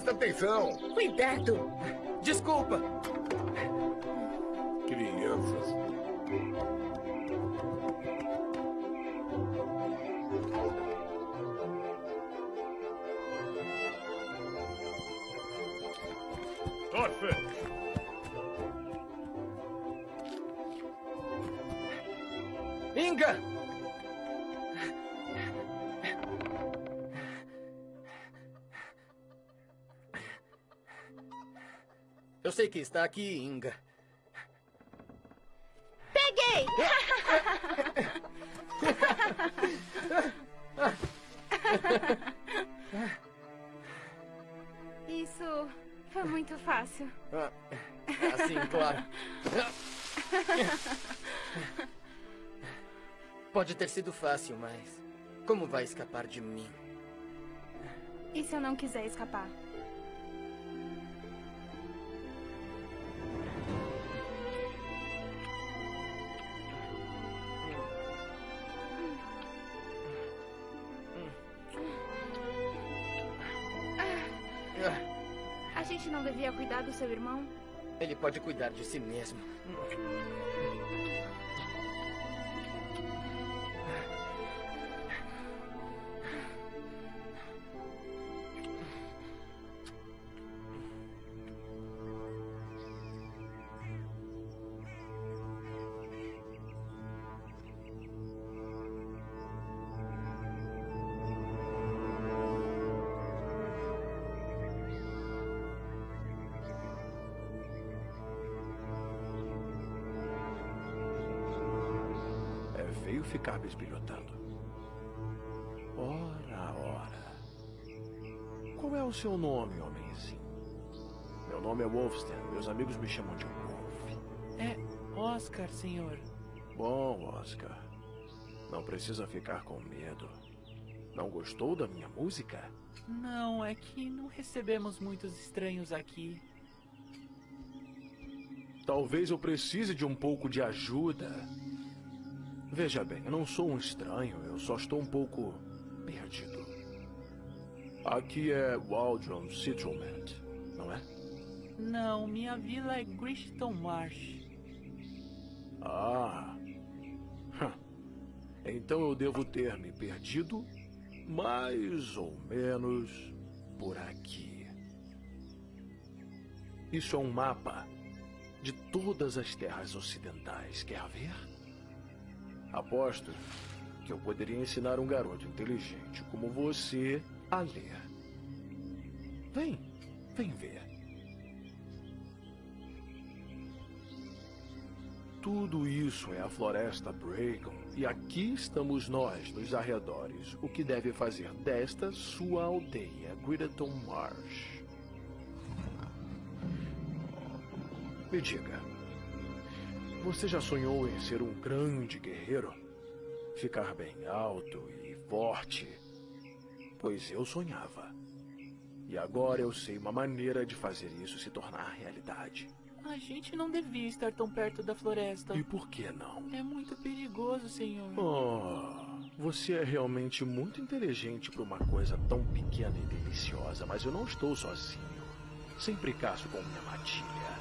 Presta atenção. Cuidado. Desculpa. Que está aqui, Inga. Peguei! Isso foi muito fácil. Ah, assim, claro. Pode ter sido fácil, mas como vai escapar de mim? E se eu não quiser escapar? Seu irmão? Ele pode cuidar de si mesmo. Seu nome, homenzinho? Meu nome é Wolfsten. Meus amigos me chamam de Wolf. É Oscar, senhor. Bom, Oscar. Não precisa ficar com medo. Não gostou da minha música? Não, é que não recebemos muitos estranhos aqui. Talvez eu precise de um pouco de ajuda. Veja bem, eu não sou um estranho, eu só estou um pouco perdido. Aqui é Waldron Settlement, não é? Não, minha vila é Grishton Marsh. Ah. Então eu devo ter me perdido mais ou menos por aqui. Isso é um mapa de todas as terras ocidentais. Quer ver? Aposto que eu poderia ensinar um garoto inteligente como você a ler. Vem, vem ver. Tudo isso é a floresta Bragon. E aqui estamos nós, nos arredores. O que deve fazer desta sua aldeia, Gritton Marsh. Me diga, você já sonhou em ser um grande guerreiro? Ficar bem alto e forte? Pois eu sonhava. E agora eu sei uma maneira de fazer isso se tornar realidade. A gente não devia estar tão perto da floresta. E por que não? É muito perigoso, senhor. Oh, você é realmente muito inteligente para uma coisa tão pequena e deliciosa, mas eu não estou sozinho. Sempre caço com minha matilha.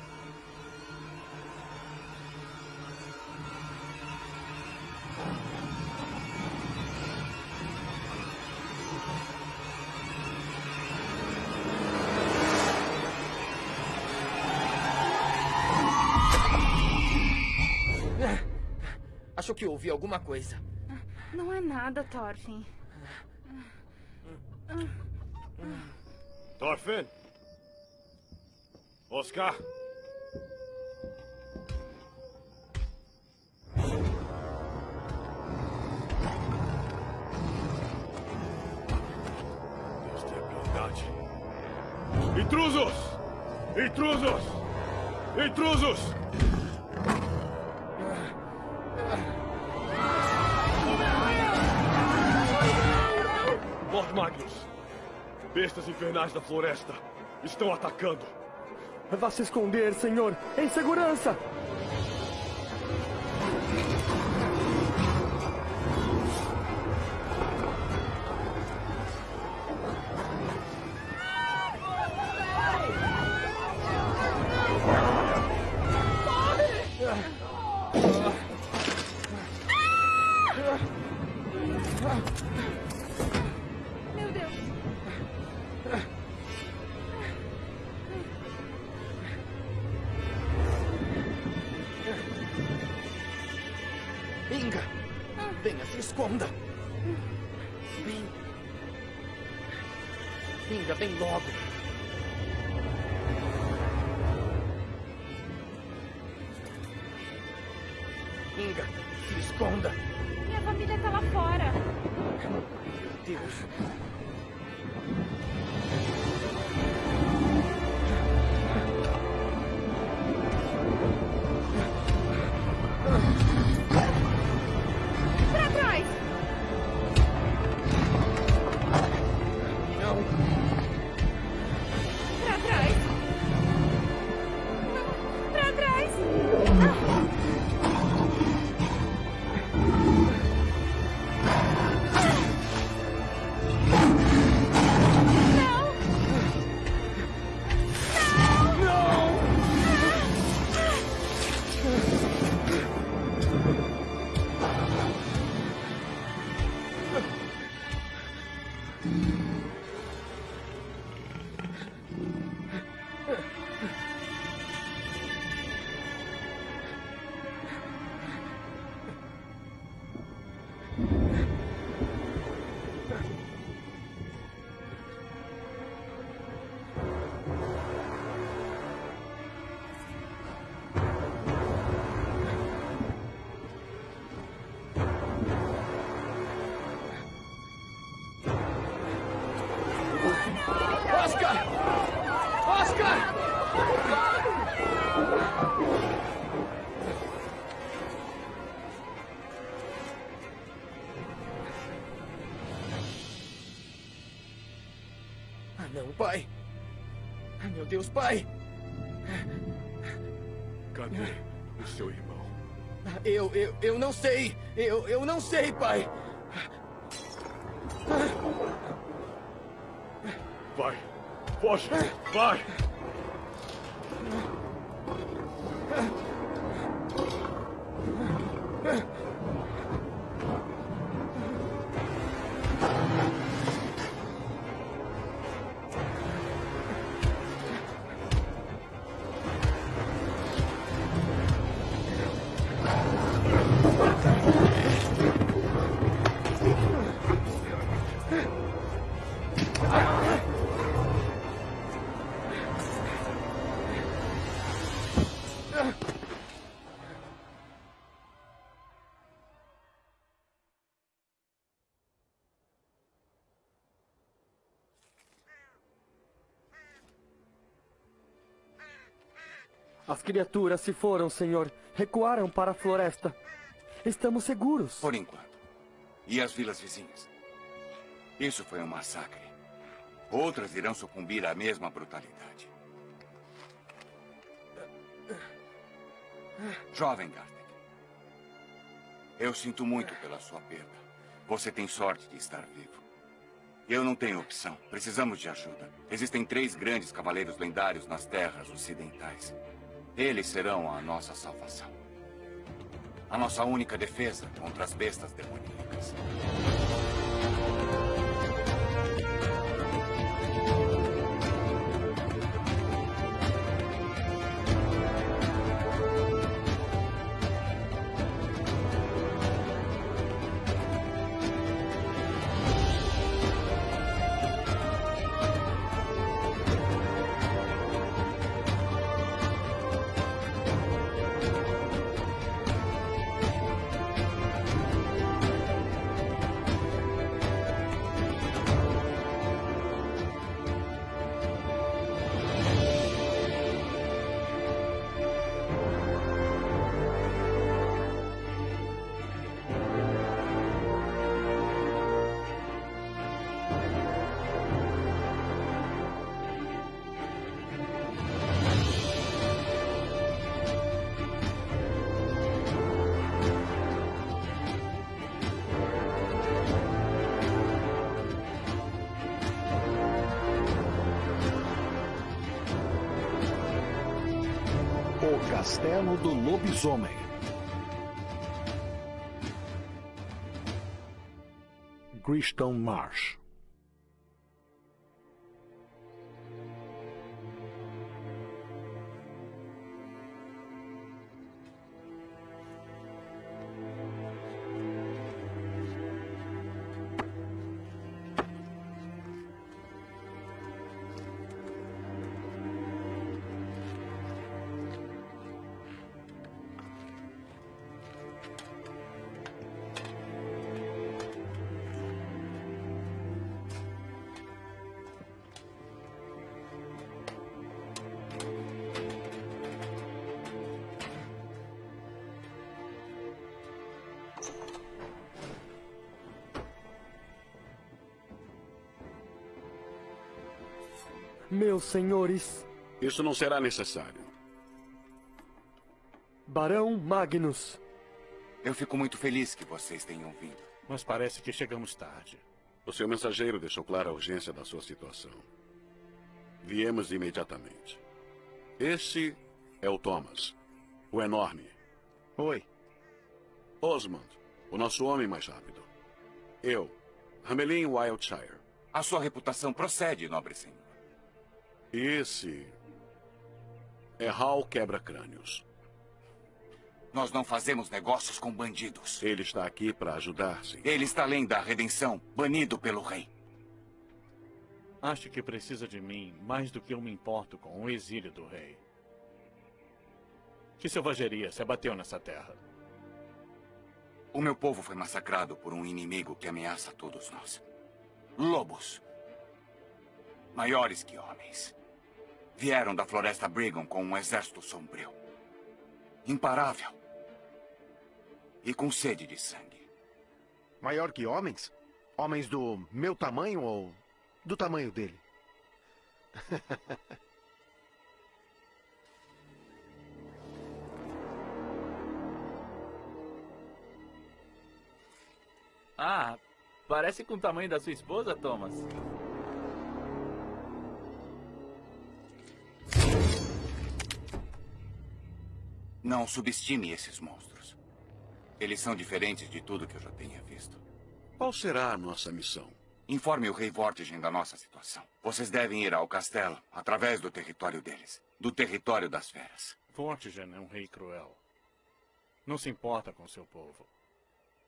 Que ouvi alguma coisa. Não é nada, Thorfinn. Thorfinn! Oscar! Deus tenha piedade. Intrusos! Intrusos! Intrusos! Magnus! Bestas infernais da floresta estão atacando. Vá se esconder, senhor. Em segurança! Deus, pai. Cadê o seu irmão? Eu, eu, eu não sei. Eu, eu não sei, pai. Vai! Foge! Vai! As criaturas se foram, senhor. Recuaram para a floresta. Estamos seguros. Por enquanto. E as vilas vizinhas? Isso foi um massacre. Outras irão sucumbir à mesma brutalidade. Jovem Gartek. Eu sinto muito pela sua perda. Você tem sorte de estar vivo. Eu não tenho opção. Precisamos de ajuda. Existem três grandes cavaleiros lendários nas terras ocidentais. Eles serão a nossa salvação. A nossa única defesa contra as bestas demoníacas. Lobisomem. Griston Marsh. Meus senhores, Isso não será necessário. Barão Magnus. Eu fico muito feliz que vocês tenham vindo. Mas parece que chegamos tarde. O seu mensageiro deixou clara a urgência da sua situação. Viemos imediatamente. Este é o Thomas, o enorme. Oi. Osmond, o nosso homem mais rápido. Eu, Hamelin Wildshire. A sua reputação procede, nobre senhor. Esse é Hal Quebra-Crânios. Nós não fazemos negócios com bandidos. Ele está aqui para ajudar, sim. Ele está além da redenção, banido pelo rei. Acho que precisa de mim mais do que eu me importo com o exílio do rei. Que selvageria se abateu nessa terra? O meu povo foi massacrado por um inimigo que ameaça todos nós. Lobos. Maiores que homens. Vieram da floresta Brigham com um exército sombrio. Imparável. E com sede de sangue. Maior que homens? Homens do meu tamanho ou do tamanho dele? Ah, parece com o tamanho da sua esposa, Thomas. Não subestime esses monstros. Eles são diferentes de tudo que eu já tenha visto. Qual será a nossa missão? Informe o rei Vortigen da nossa situação. Vocês devem ir ao castelo, através do território deles. Do território das feras. Vortigen é um rei cruel. Não se importa com seu povo.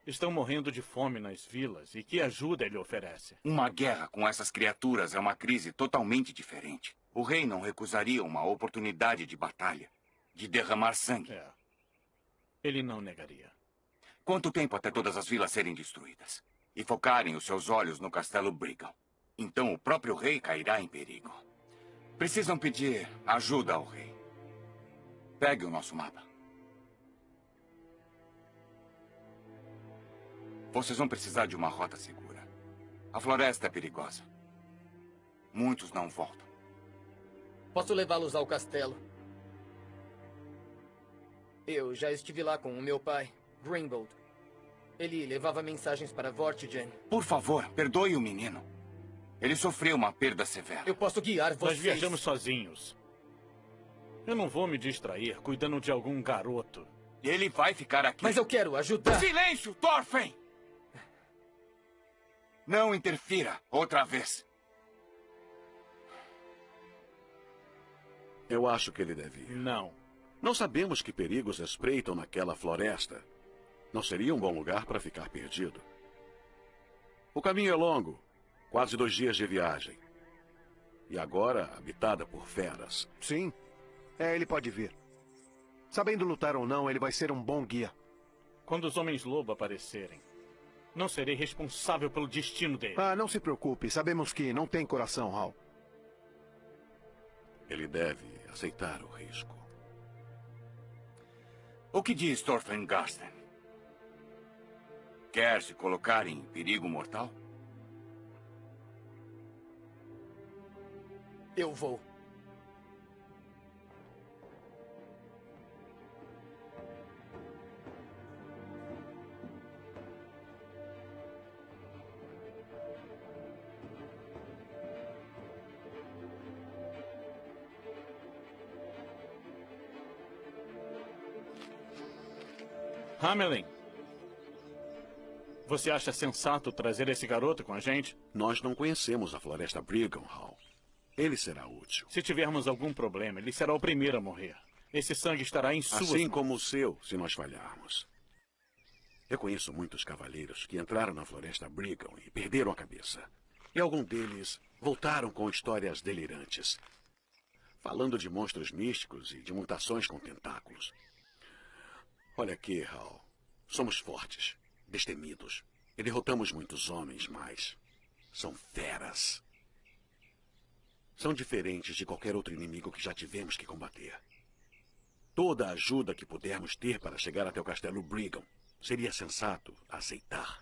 Estão morrendo de fome nas vilas e que ajuda ele oferece? Uma guerra com essas criaturas é uma crise totalmente diferente. O rei não recusaria uma oportunidade de batalha, de derramar sangue. É. Ele não negaria. Quanto tempo até todas as vilas serem destruídas? E focarem os seus olhos no castelo Brigham. Então o próprio rei cairá em perigo. Precisam pedir ajuda ao rei. Pegue o nosso mapa. Vocês vão precisar de uma rota segura. A floresta é perigosa. Muitos não voltam. Posso levá-los ao castelo. Eu já estive lá com o meu pai, Grimbold. Ele levava mensagens para Vortigen. Por favor, perdoe o menino. Ele sofreu uma perda severa. Eu posso guiar vocês. Nós viajamos sozinhos. Eu não vou me distrair cuidando de algum garoto. Ele vai ficar aqui. Mas eu quero ajudar. Silêncio, Thorfinn! Não interfira outra vez. Eu acho que ele deve ir. Não. Não sabemos que perigos espreitam naquela floresta. Não seria um bom lugar para ficar perdido. O caminho é longo, quase dois dias de viagem. E agora habitada por feras. Sim. É, ele pode vir. Sabendo lutar ou não, ele vai ser um bom guia. Quando os homens-lobo aparecerem, não serei responsável pelo destino dele. Ah, não se preocupe. Sabemos que não tem coração, Hal. Ele deve aceitar o risco. O que diz Thorfinn Garsten? Quer se colocar em perigo mortal? Eu vou. Hamelin, você acha sensato trazer esse garoto com a gente? Nós não conhecemos a floresta Brigham, Hal. Ele será útil. Se tivermos algum problema, ele será o primeiro a morrer. Esse sangue estará em suas Assim como o seu, se nós falharmos. Eu conheço muitos cavaleiros que entraram na floresta Brigham e perderam a cabeça. E alguns deles voltaram com histórias delirantes. Falando de monstros místicos e de mutações com tentáculos. Olha aqui, Hal. Somos fortes, destemidos. E derrotamos muitos homens, mas são feras. São diferentes de qualquer outro inimigo que já tivemos que combater. Toda a ajuda que pudermos ter para chegar até o castelo Brigham seria sensato aceitar.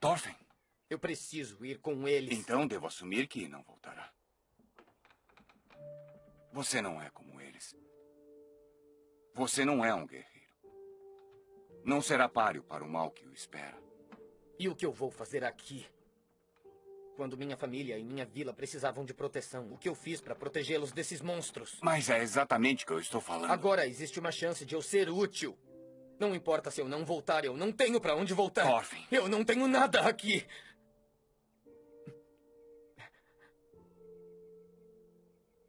Thorfinn, Eu preciso ir com eles. então devo assumir que não voltará. Você não é como eles. Você não é um guerreiro. Não será páreo para o mal que o espera. E o que eu vou fazer aqui? Quando minha família e minha vila precisavam de proteção, o que eu fiz para protegê-los desses monstros? Mas é exatamente o que eu estou falando. Agora existe uma chance de eu ser útil. Não importa se eu não voltar, eu não tenho para onde voltar. Thorfinn. Eu não tenho nada aqui.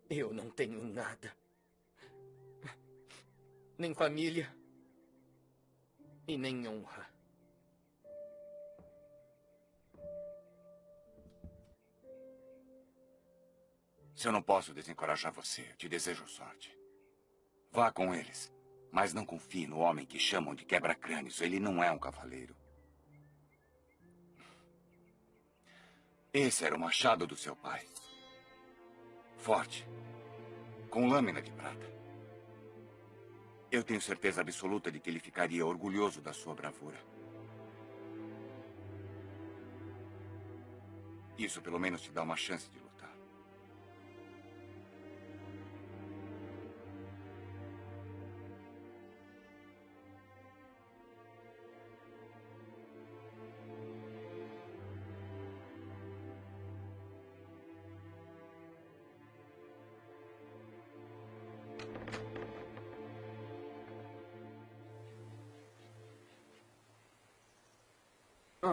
Eu não tenho nada. Nem família. E nem honra. Se eu não posso desencorajar você, eu te desejo sorte. Vá com eles. Mas não confie no homem que chamam de quebra-crânios. Ele não é um cavaleiro. Esse era o machado do seu pai. Forte. Com lâmina de prata. Eu tenho certeza absoluta de que ele ficaria orgulhoso da sua bravura. Isso pelo menos te dá uma chance de lutar.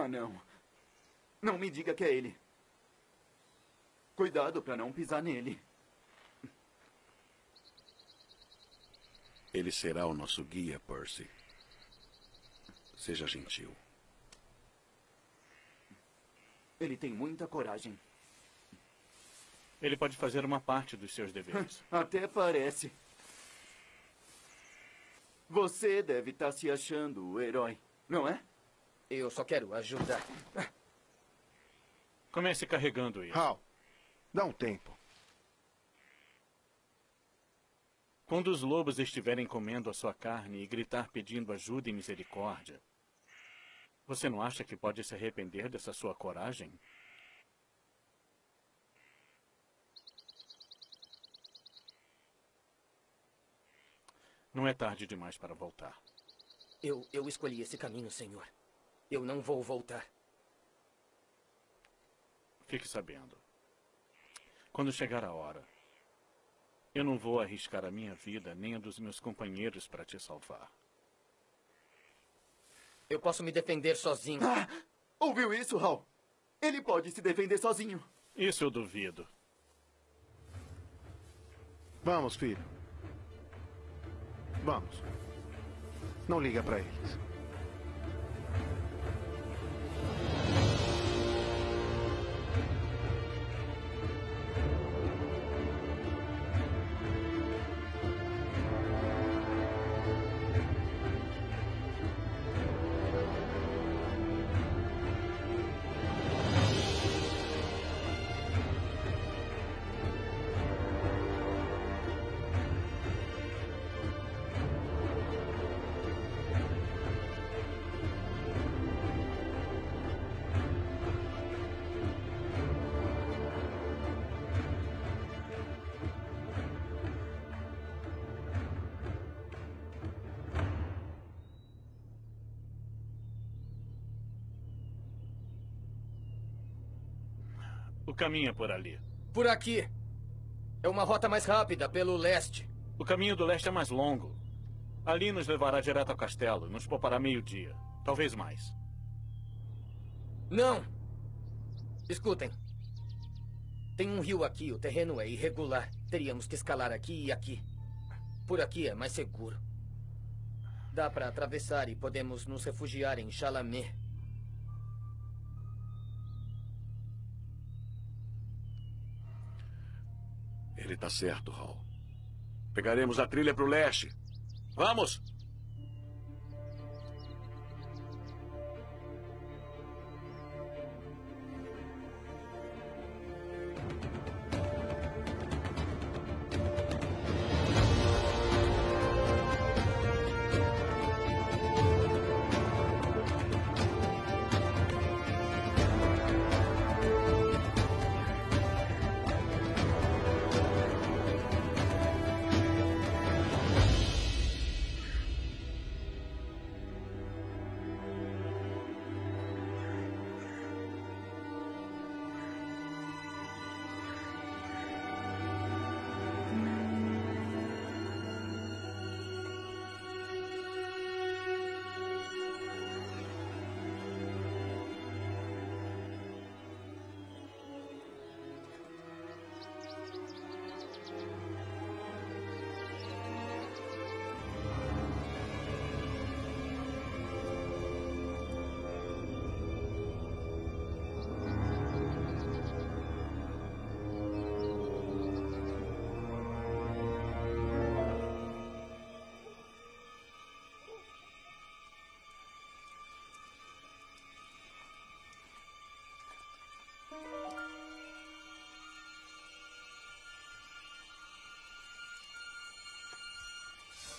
Ah, não. Não me diga que é ele. Cuidado para não pisar nele. Ele será o nosso guia, Percy. Seja gentil. Ele tem muita coragem. Ele pode fazer uma parte dos seus deveres. Até parece. Você deve estar se achando o herói, não é? Eu só quero ajudar. Comece carregando isso. Hal, dá um tempo. Quando os lobos estiverem comendo a sua carne e gritar pedindo ajuda e misericórdia, você não acha que pode se arrepender dessa sua coragem? Não é tarde demais para voltar. Eu, eu escolhi esse caminho, senhor. Eu não vou voltar. Fique sabendo. Quando chegar a hora, eu não vou arriscar a minha vida nem a dos meus companheiros para te salvar. Eu posso me defender sozinho. Ah, ouviu isso, Hal? Ele pode se defender sozinho. Isso eu duvido. Vamos, filho. Vamos. Não liga para eles. É por ali. Por aqui. É uma rota mais rápida, pelo leste. O caminho do leste é mais longo. Ali nos levará direto ao castelo. Nos poupará meio-dia. Talvez mais. Não! Escutem. Tem um rio aqui, o terreno é irregular. Teríamos que escalar aqui e aqui. Por aqui é mais seguro. Dá para atravessar e podemos nos refugiar em Chalamet. Ele está certo, Hal. Pegaremos a trilha para o leste. Vamos!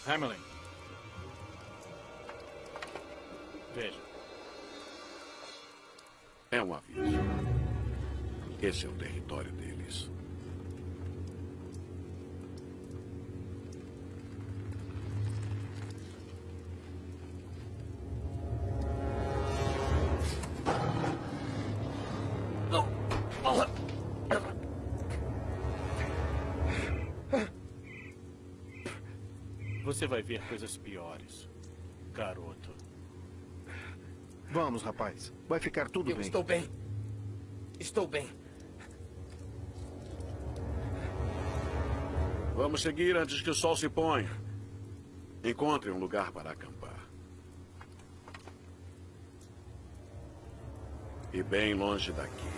Hamelin. Veja. É um aviso. Esse é o território deles. Vai ver coisas piores, garoto. Vamos, rapaz. Vai ficar tudo Eu bem. estou bem. Estou bem. Vamos seguir antes que o sol se ponha. Encontre um lugar para acampar. E bem longe daqui.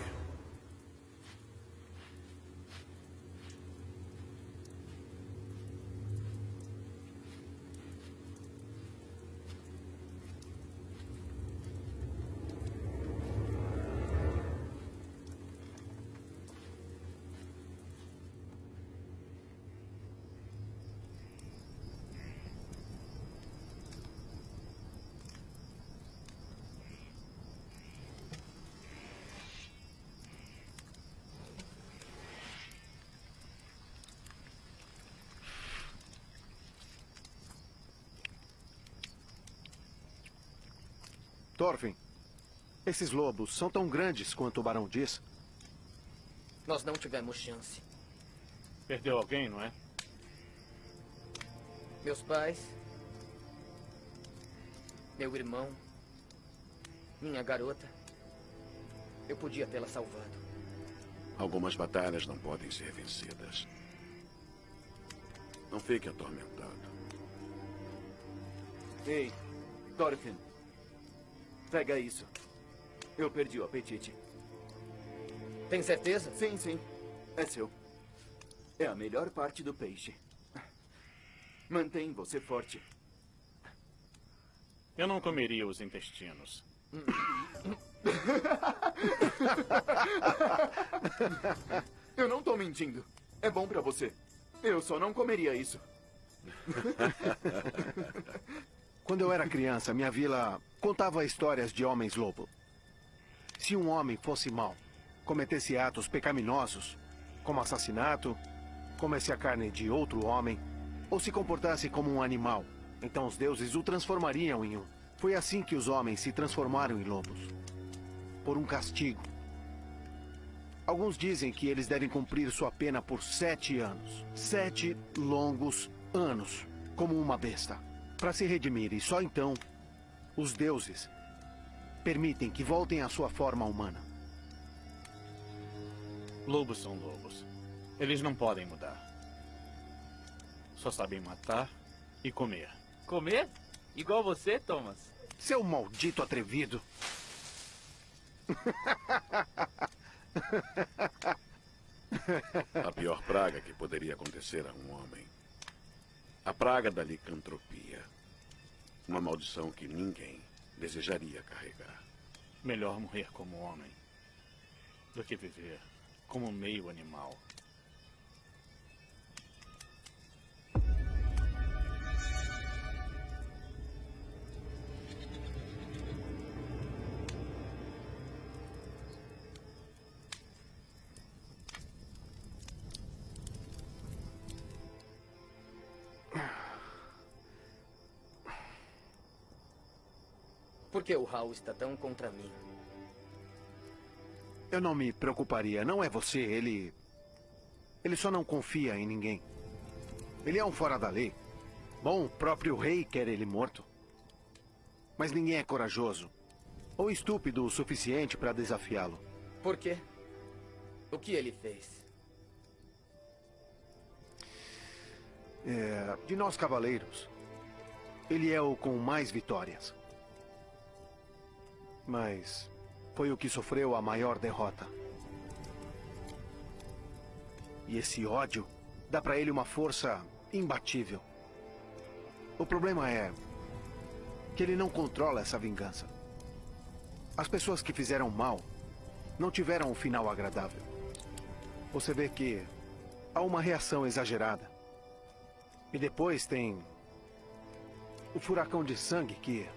Thorfinn, esses lobos são tão grandes quanto o Barão diz? Nós não tivemos chance. Perdeu alguém, não é? Meus pais. Meu irmão. Minha garota. Eu podia tê-la salvado. Algumas batalhas não podem ser vencidas. Não fique atormentado. Ei, Thorfinn. Pega isso. Eu perdi o apetite. Tem certeza? Sim, sim. É seu. É a melhor parte do peixe. Mantém você forte. Eu não comeria os intestinos. Eu não tô mentindo. É bom pra você. Eu só não comeria isso. Quando eu era criança, minha vila contava histórias de homens-lobo. Se um homem fosse mau, cometesse atos pecaminosos, como assassinato, comesse a carne de outro homem, ou se comportasse como um animal, então os deuses o transformariam em um. Foi assim que os homens se transformaram em lobos. Por um castigo. Alguns dizem que eles devem cumprir sua pena por sete anos. Sete longos anos, como uma besta. Para se redimir, e só então, os deuses permitem que voltem à sua forma humana. Lobos são lobos. Eles não podem mudar. Só sabem matar e comer. Comer? Igual você, Thomas? Seu maldito atrevido. A pior praga que poderia acontecer a um homem. A praga da licantropia. Uma maldição que ninguém desejaria carregar. Melhor morrer como homem do que viver como meio animal. Por que o Hal está tão contra mim? Eu não me preocuparia. Não é você. Ele. Ele só não confia em ninguém. Ele é um fora da lei. Bom, o próprio rei quer ele morto. Mas ninguém é corajoso. Ou estúpido o suficiente para desafiá-lo. Por quê? O que ele fez? É, de nós cavaleiros, ele é o com mais vitórias. Mas foi o que sofreu a maior derrota. E esse ódio dá para ele uma força imbatível. O problema é que ele não controla essa vingança. As pessoas que fizeram mal não tiveram um final agradável. Você vê que há uma reação exagerada. E depois tem O furacão de sangue que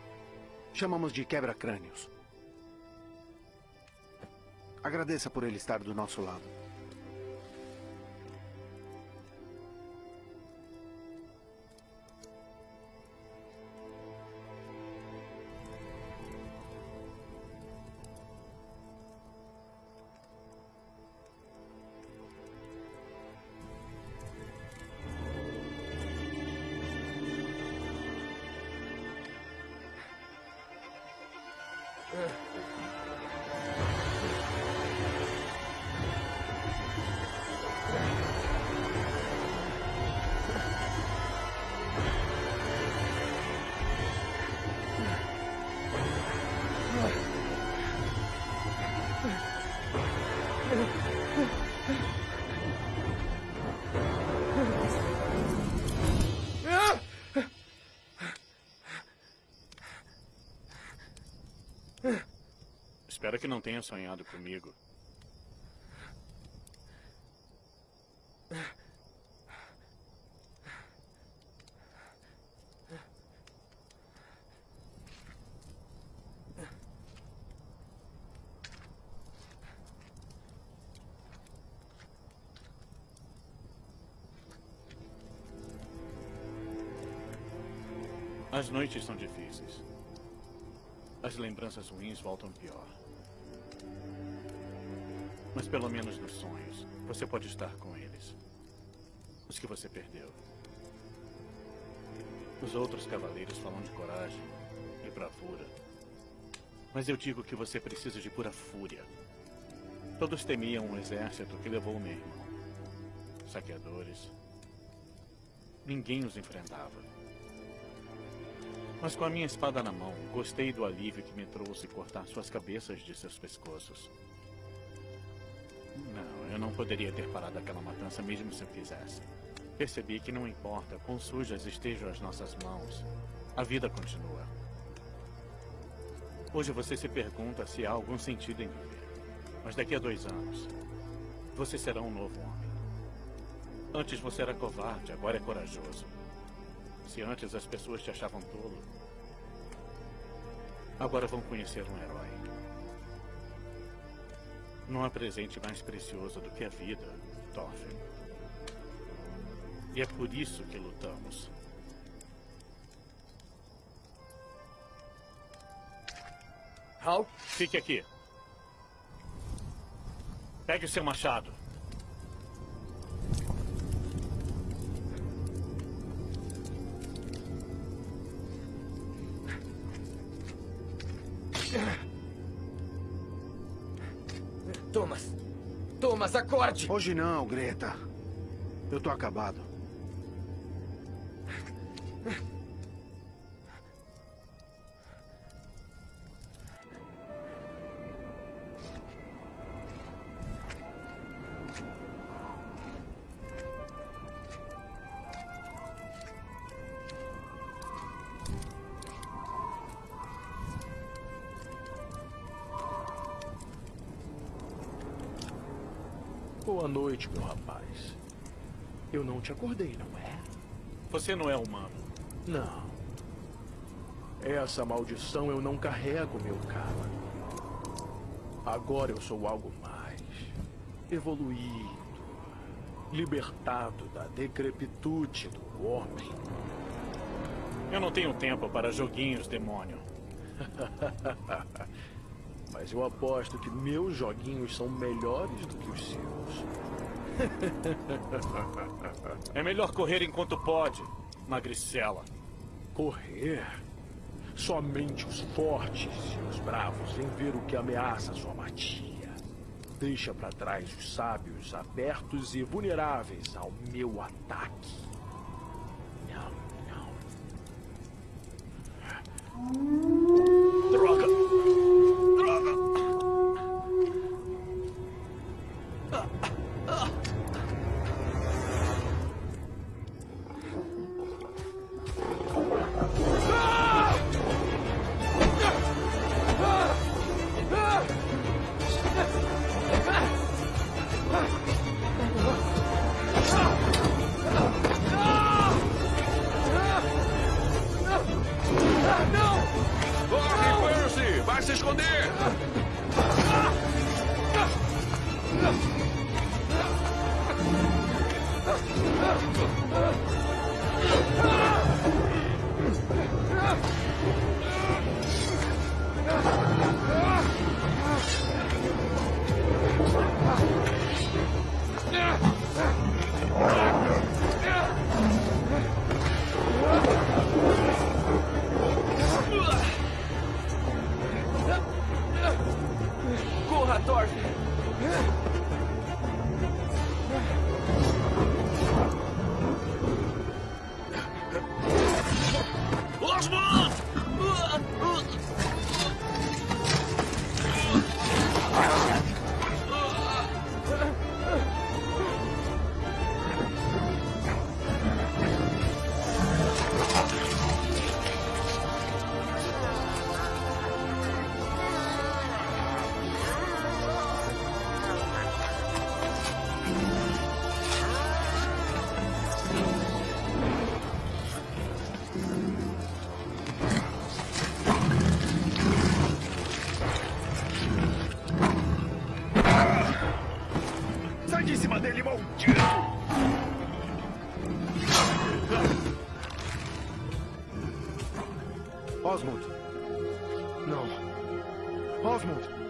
chamamos de quebra-crânios. Agradeça por ele estar do nosso lado. Espero que não tenha sonhado comigo. As noites são difíceis. As lembranças ruins voltam pior. Mas pelo menos nos sonhos, você pode estar com eles. Os que você perdeu. Os outros cavaleiros falam de coragem e bravura. Mas eu digo que você precisa de pura fúria. Todos temiam um exército que levou meu irmão. Saqueadores. Ninguém os enfrentava. Mas com a minha espada na mão, gostei do alívio que me trouxe cortar suas cabeças de seus pescoços. Eu não poderia ter parado aquela matança mesmo se eu quisesse. Percebi que não importa quão sujas estejam as nossas mãos, a vida continua. Hoje você se pergunta se há algum sentido em viver. Mas daqui a dois anos, você será um novo homem. Antes você era covarde, agora é corajoso. Se antes as pessoas te achavam tolo, agora vão conhecer um herói. Não há presente mais precioso do que a vida, Thorfinn. E é por isso que lutamos. Hal? Fique aqui. Pegue o seu machado. Acorde! Hoje não, Greta. Eu tô acabado. Boa noite, meu rapaz. Eu não te acordei, não é? Você não é humano. Não. Essa maldição eu não carrego, meu caro. Agora eu sou algo mais. Evoluído. Libertado da decrepitude do homem. Eu não tenho tempo para joguinhos, demônio. Mas eu aposto que meus joguinhos são melhores do que os seus. É melhor correr enquanto pode, magricela. Correr? Somente os fortes e os bravos vêm ver o que ameaça sua matia. Deixa para trás os sábios abertos e vulneráveis ao meu ataque. Não, não. Osmond. Não. Osmond.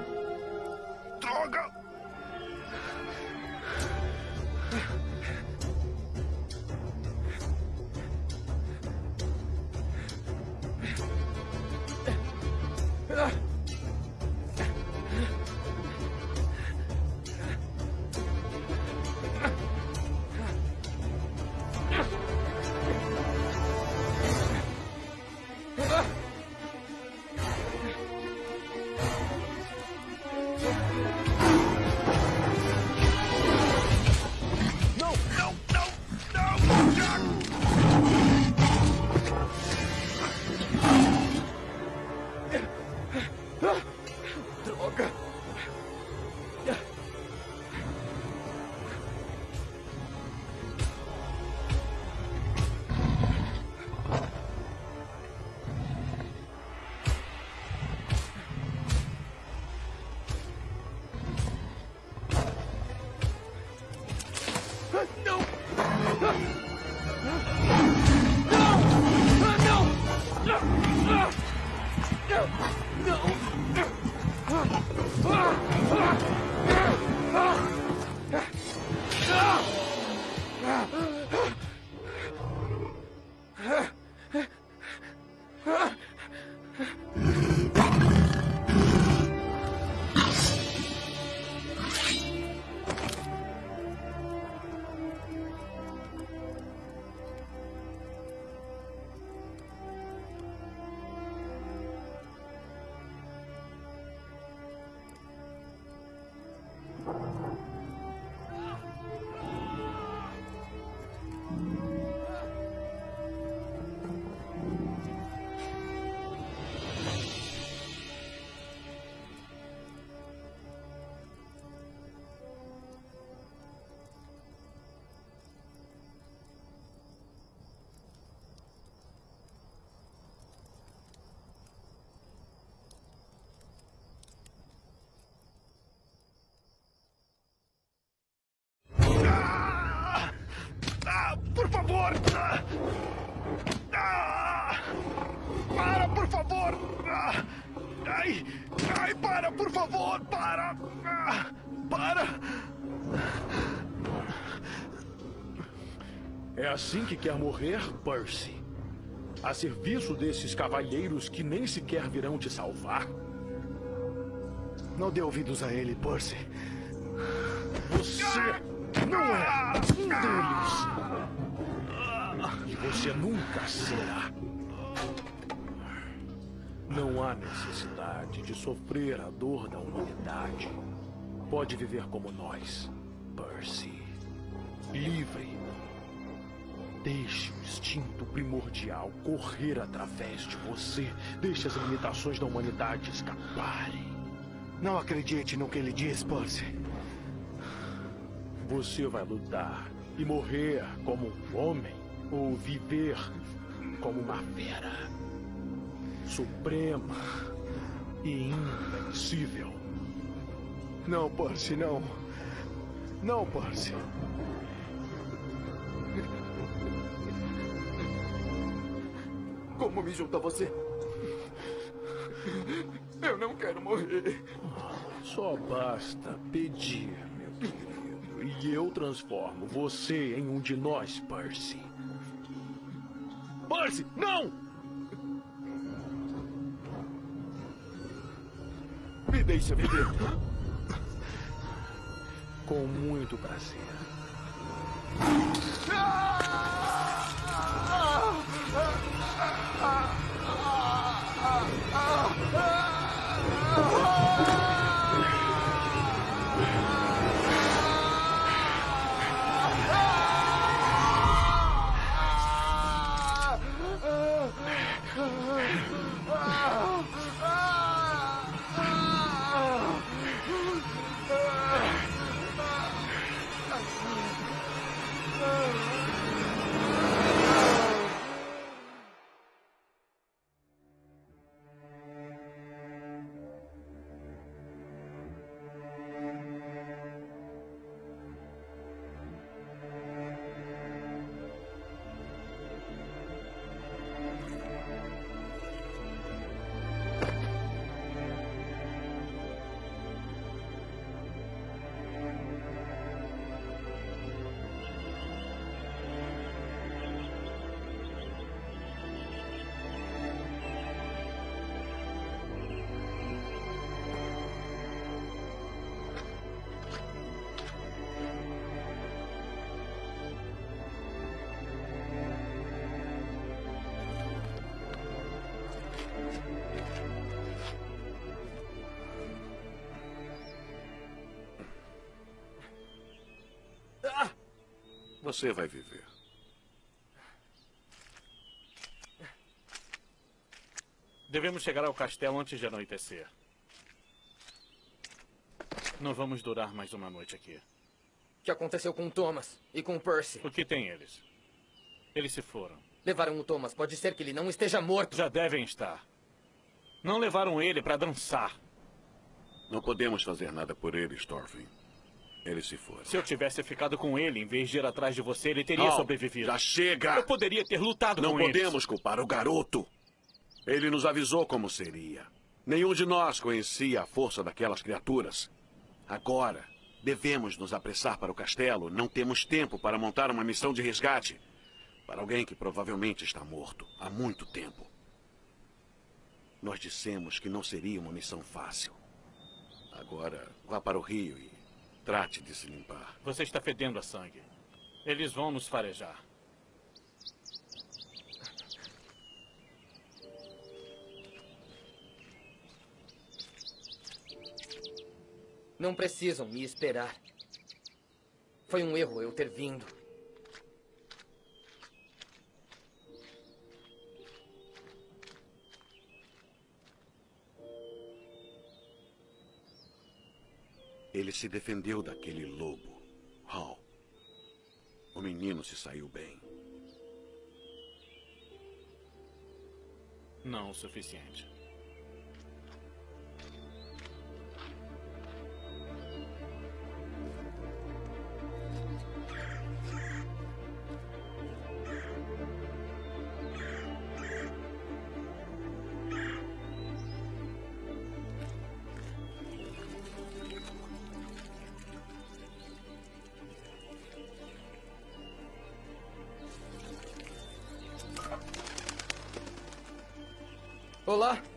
Por favor! Para! Para! É assim que quer morrer, Percy? A serviço desses cavalheiros que nem sequer virão te salvar? Não dê ouvidos a ele, Percy. Você não é um deles. E você nunca será. Não há necessidade de sofrer a dor da humanidade. Pode viver como nós, Percy. Livre. Deixe o instinto primordial correr através de você. Deixe as limitações da humanidade escaparem. Não acredite no que ele diz, Percy. Você vai lutar e morrer como um homem ou viver como uma fera suprema e invencível. Não, Percy, não. Não, Percy. Como me junto a você? Eu não quero morrer. Só basta pedir, meu querido. E eu transformo você em um de nós, Percy. Percy, não! Me deixa viver. Com muito prazer. Você vai viver. Devemos chegar ao castelo antes de anoitecer. Não vamos durar mais uma noite aqui. O que aconteceu com o Thomas e com o Percy? O que tem eles? Eles se foram. Levaram o Thomas. Pode ser que ele não esteja morto. Já devem estar. Não levaram ele para dançar. Não podemos fazer nada por eles, Thorfinn. Eles se foram. Se eu tivesse ficado com ele em vez de ir atrás de você, ele teria Não, sobrevivido. Já chega! Eu poderia ter lutado Não com podemos eles. culpar o garoto. Ele nos avisou como seria. Nenhum de nós conhecia a força daquelas criaturas. Agora, devemos nos apressar para o castelo. Não temos tempo para montar uma missão de resgate para alguém que provavelmente está morto há muito tempo. Nós dissemos que não seria uma missão fácil. Agora, vá para o rio e trate de se limpar. Você está fedendo a sangue. Eles vão nos farejar. Não precisam me esperar. Foi um erro eu ter vindo. Se defendeu daquele lobo. Hal. O menino se saiu bem. Não o suficiente. Olá.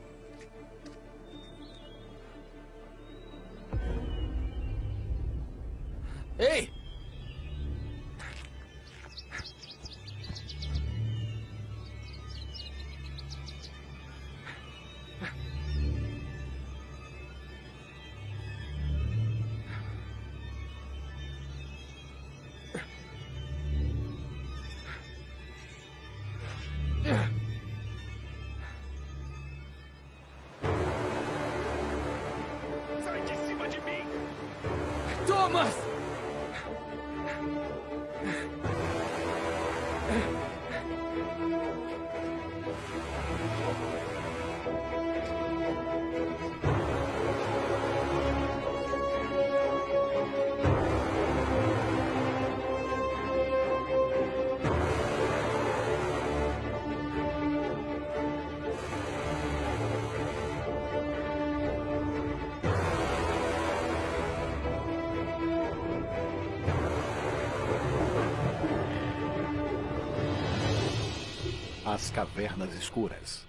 As Cavernas Escuras.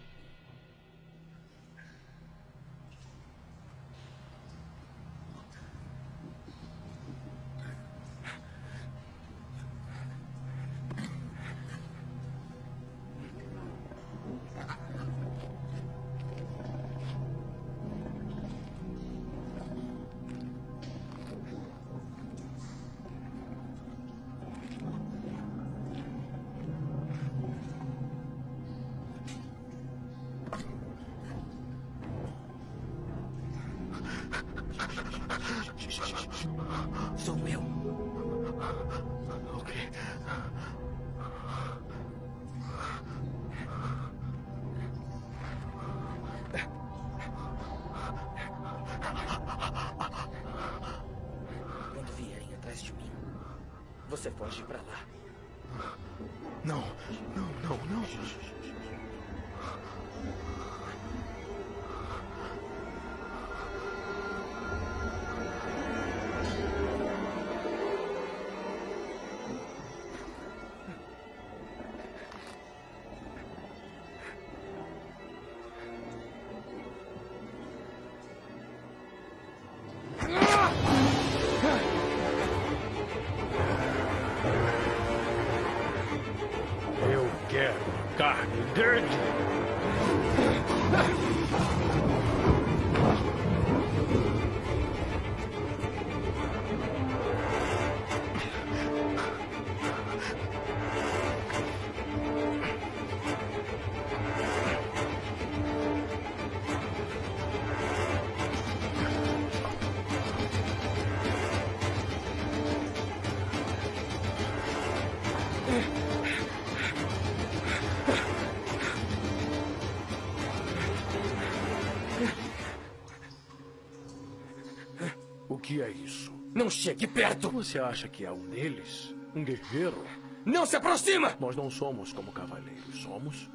Não chegue perto! Você acha que é um deles? Um guerreiro? Não se aproxima! Nós não somos como cavaleiros, somos?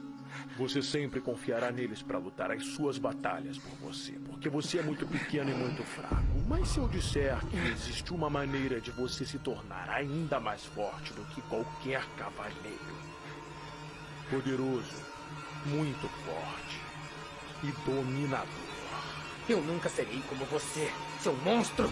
Você sempre confiará neles para lutar as suas batalhas por você, porque você é muito pequeno e muito fraco. Mas se eu disser que existe uma maneira de você se tornar ainda mais forte do que qualquer cavaleiro, poderoso, muito forte e dominador. Eu nunca serei como você, seu monstro!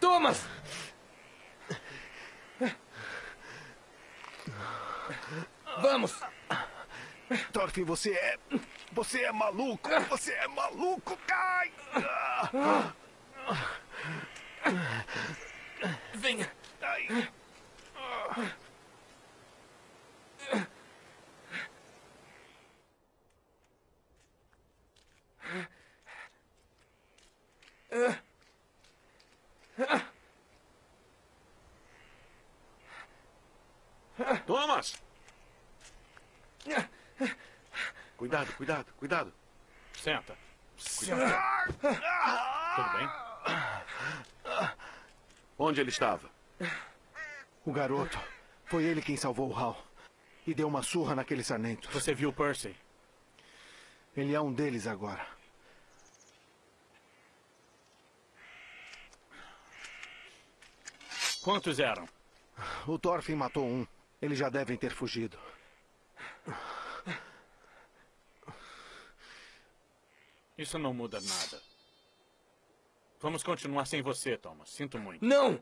Thomas! Vamos! Thorfinn, você é. Você é maluco! Você é maluco! Cai! Venha! Ai. Thomas! Cuidado, cuidado, cuidado. Senta. Cuidado. Tudo bem? Onde ele estava? O garoto. Foi ele quem salvou o Hal. E deu uma surra naquele sarnento. Você viu Percy? Ele é um deles agora. Quantos eram? O Thorfinn matou um. Eles já devem ter fugido. Isso não muda nada. Vamos continuar sem você, Thomas. Sinto muito. Não!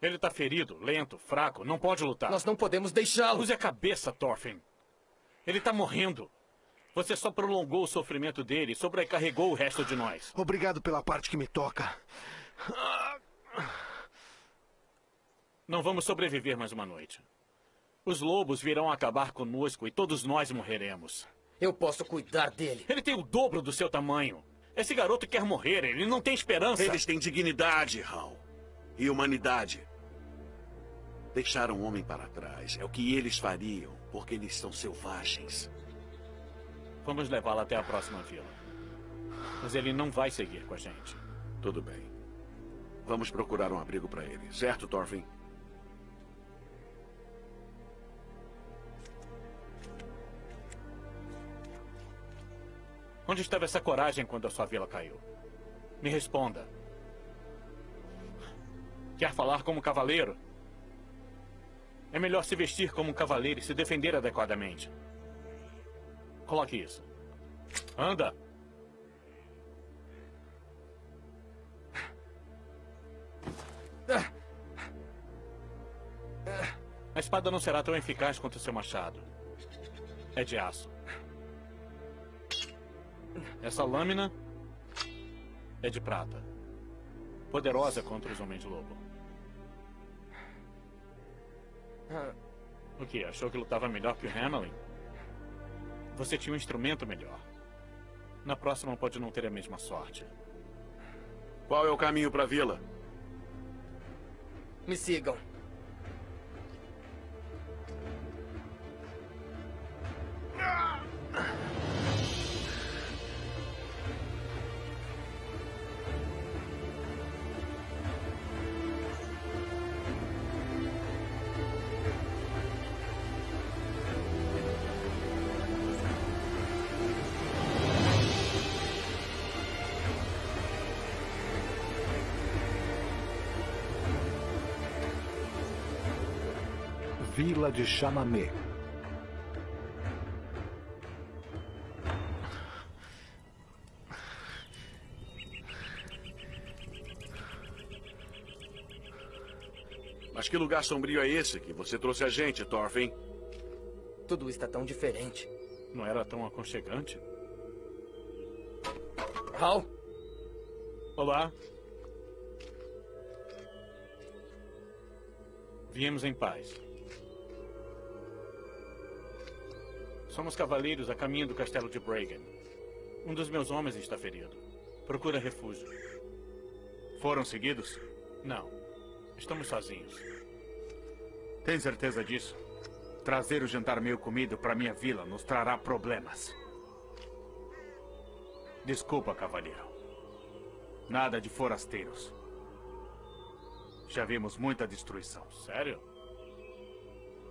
Ele tá ferido, lento, fraco, não pode lutar. Nós não podemos deixá-lo! Use a cabeça, Thorfinn. Ele tá morrendo. Você só prolongou o sofrimento dele e sobrecarregou o resto de nós. Obrigado pela parte que me toca. Não vamos sobreviver mais uma noite. Os lobos virão acabar conosco e todos nós morreremos. Eu posso cuidar dele. Ele tem o dobro do seu tamanho. Esse garoto quer morrer, ele não tem esperança. Eles têm dignidade, Hal. E humanidade. Deixaram o homem para trás. É o que eles fariam, porque eles são selvagens. Vamos levá-lo até a próxima vila. Mas ele não vai seguir com a gente. Tudo bem. Vamos procurar um abrigo para ele, certo, Thorfinn? Onde estava essa coragem quando a sua vila caiu? Me responda. Quer falar como cavaleiro? É melhor se vestir como um cavaleiro e se defender adequadamente. Coloque isso. Anda! A espada não será tão eficaz quanto seu machado. É de aço. Essa lâmina é de prata. Poderosa contra os homens-lobo. O que? Achou que lutava melhor que o Hamelin? Você tinha um instrumento melhor. Na próxima pode não ter a mesma sorte. Qual é o caminho para a vila? Me sigam. Vila de Chamamé. Mas que lugar sombrio é esse que você trouxe a gente, Thorfinn? Tudo está tão diferente. Não era tão aconchegante? Hal? Olá. Viemos em paz. Somos cavaleiros a caminho do castelo de Bragan. Um dos meus homens está ferido. Procura refúgio. Foram seguidos? Não. Estamos sozinhos. Tem certeza disso? Trazer o jantar meio comido para minha vila nos trará problemas. Desculpa, cavalheiro. Nada de forasteiros. Já vimos muita destruição. Sério?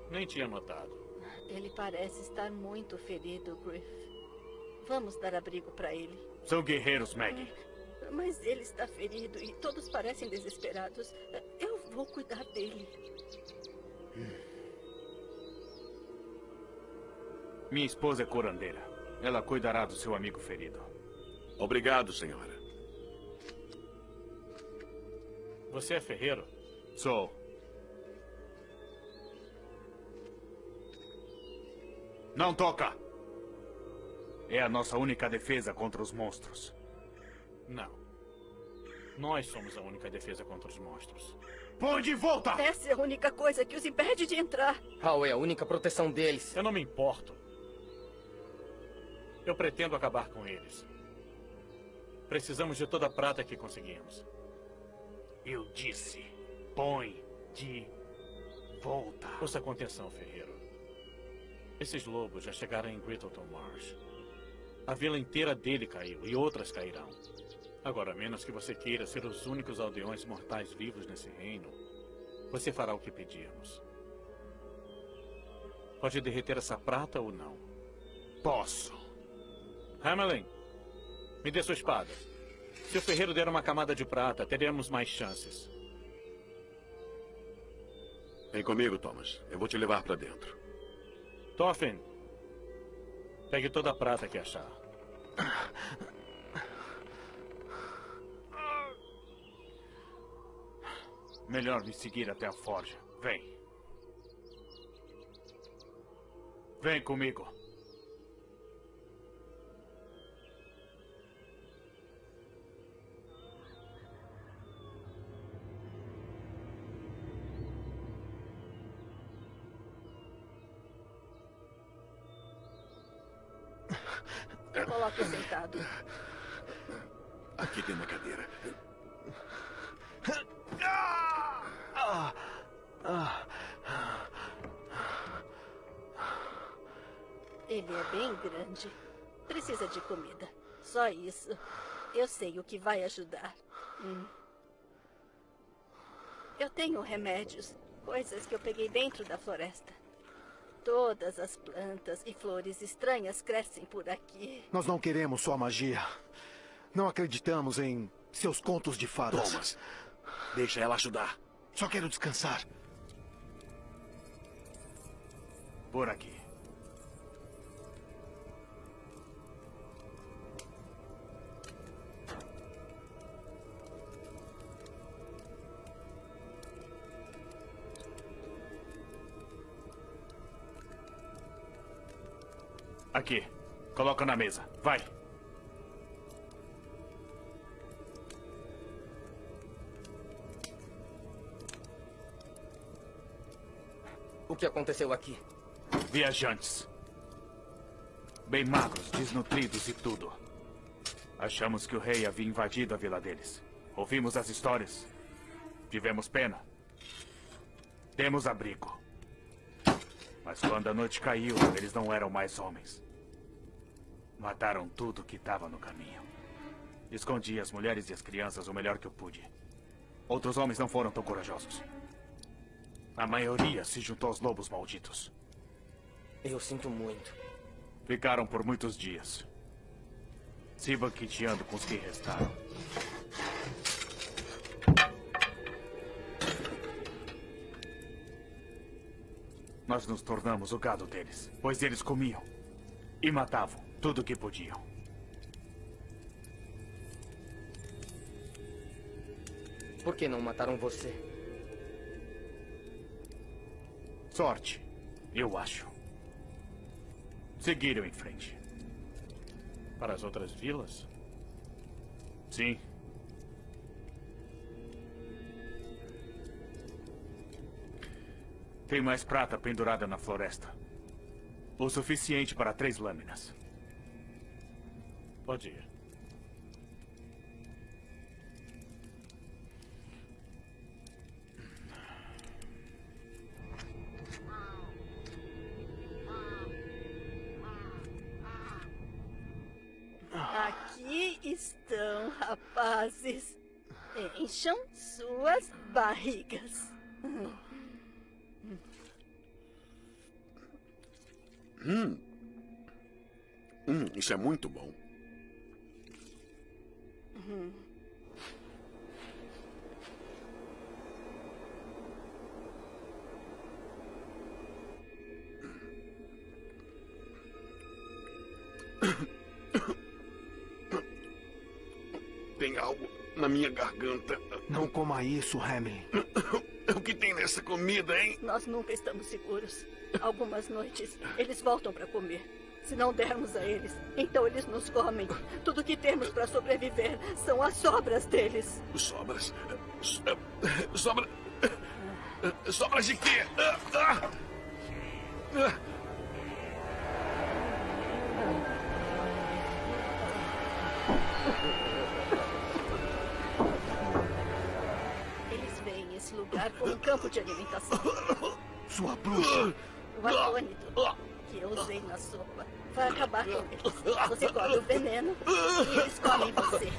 Nem tinha notado. Ele parece estar muito ferido, Griff. Vamos dar abrigo para ele. São guerreiros, Maggie. Mas ele está ferido e todos parecem desesperados. Eu vou cuidar dele. Minha esposa é curandeira. Ela cuidará do seu amigo ferido. Obrigado, senhora. Você é ferreiro? Sou. Não toca! É a nossa única defesa contra os monstros. Não. Nós somos a única defesa contra os monstros. Põe de volta! Essa é a única coisa que os impede de entrar. Hal é a única proteção deles. Eu não me importo. Eu pretendo acabar com eles. Precisamos de toda a prata que conseguimos. Eu disse, põe de volta. Ouça com atenção, Ferreiro. Esses lobos já chegaram em Grittleton Marsh. A vila inteira dele caiu e outras cairão. Agora, a menos que você queira ser os únicos aldeões mortais vivos nesse reino, você fará o que pedirmos. Pode derreter essa prata ou não? Posso. Hamelin, me dê sua espada. Se o ferreiro der uma camada de prata, teremos mais chances. Vem comigo, Thomas. Eu vou te levar para dentro. Thorfinn, pegue toda a prata que achar. Melhor me seguir até a forja. Vem. Vem comigo. Precisa de comida. Só isso. Eu sei o que vai ajudar. Hum. Eu tenho remédios. Coisas que eu peguei dentro da floresta. Todas as plantas e flores estranhas crescem por aqui. Nós não queremos sua magia. Não acreditamos em seus contos de fadas. Thomas, deixa ela ajudar. Só quero descansar. Por aqui. Aqui. Coloca na mesa. Vai. O que aconteceu aqui? Viajantes. Bem magros, desnutridos e tudo. Achamos que o rei havia invadido a vila deles. Ouvimos as histórias. Tivemos pena. Temos abrigo. Mas quando a noite caiu, eles não eram mais homens. Mataram tudo que estava no caminho. Escondi as mulheres e as crianças o melhor que eu pude. Outros homens não foram tão corajosos. A maioria se juntou aos lobos malditos. Eu sinto muito. Ficaram por muitos dias. Se banqueteando com os que restaram. Nós nos tornamos o gado deles, pois eles comiam e matavam tudo o que podiam. Por que não mataram você? Sorte, eu acho. Seguiram em frente. Para as outras vilas? Sim. Tem mais prata pendurada na floresta. O suficiente para três lâminas. Pode ir. Aqui estão, rapazes. Encham suas barrigas. Hum. Hum, isso é muito bom. Hum. Tem algo na minha garganta. Não coma isso, Hamlin. O que tem nessa comida, hein? Nós nunca estamos seguros. Algumas noites, eles voltam para comer. Se não dermos a eles, então eles nos comem. Tudo que temos para sobreviver são as sobras deles. Sobras? So- Sobra. Sobras de quê? Ah. Ah. Eles veem esse lugar como um campo de alimentação. Sua bruxa. O acônito que eu usei na sopa vai acabar com eles. Você come o veneno e eles comem você.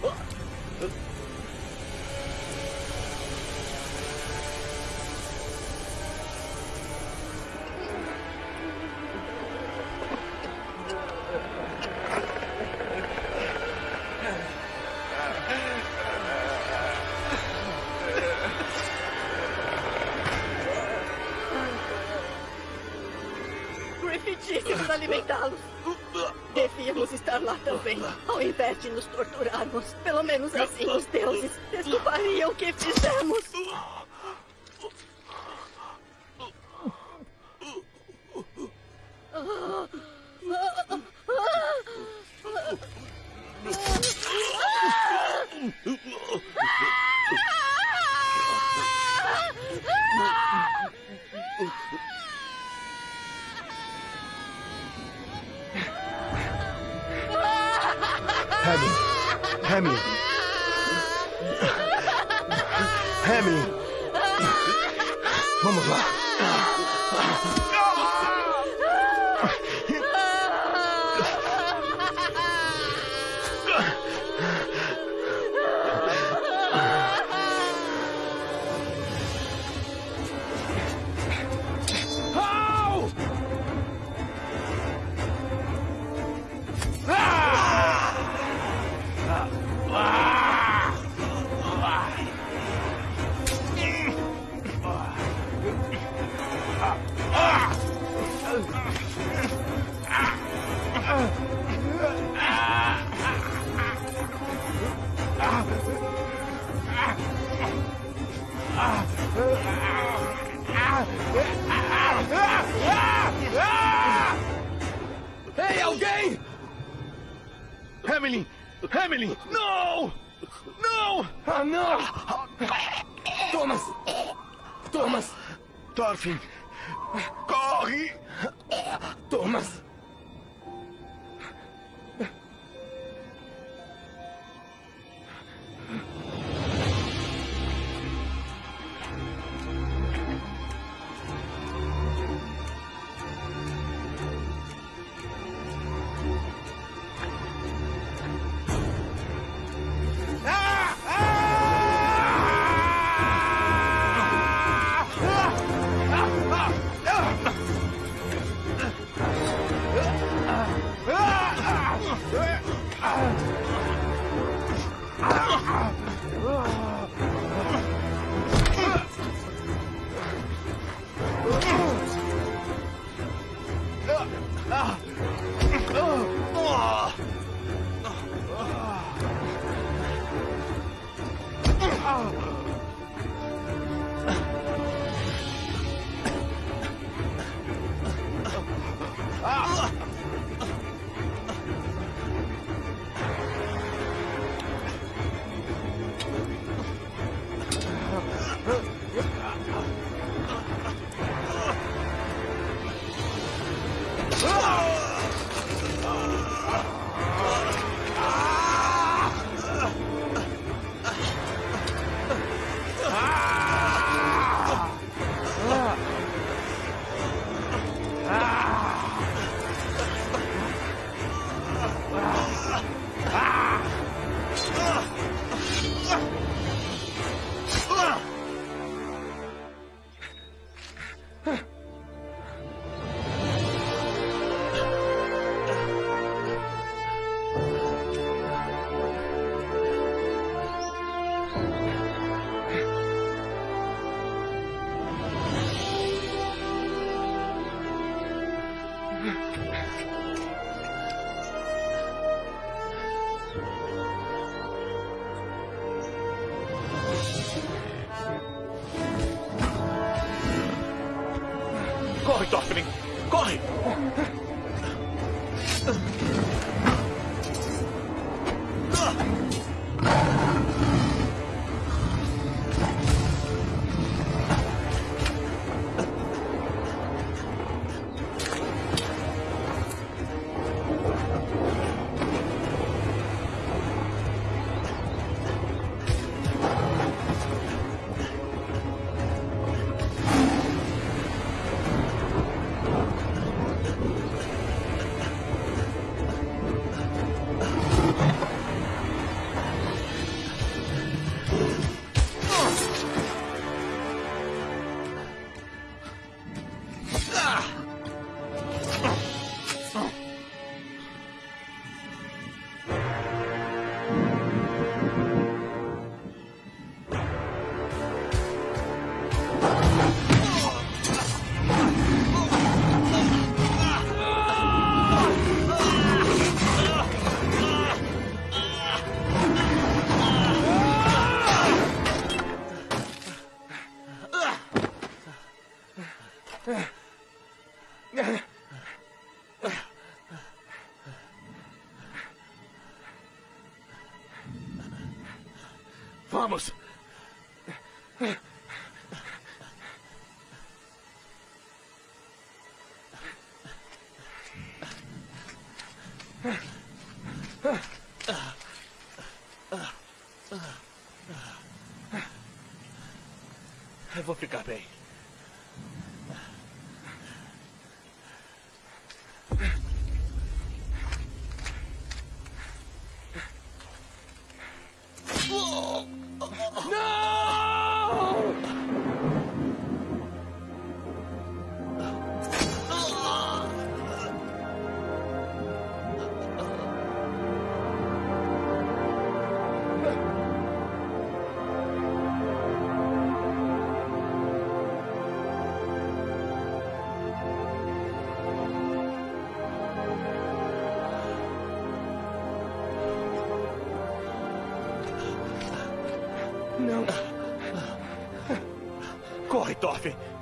Vou ficar bem.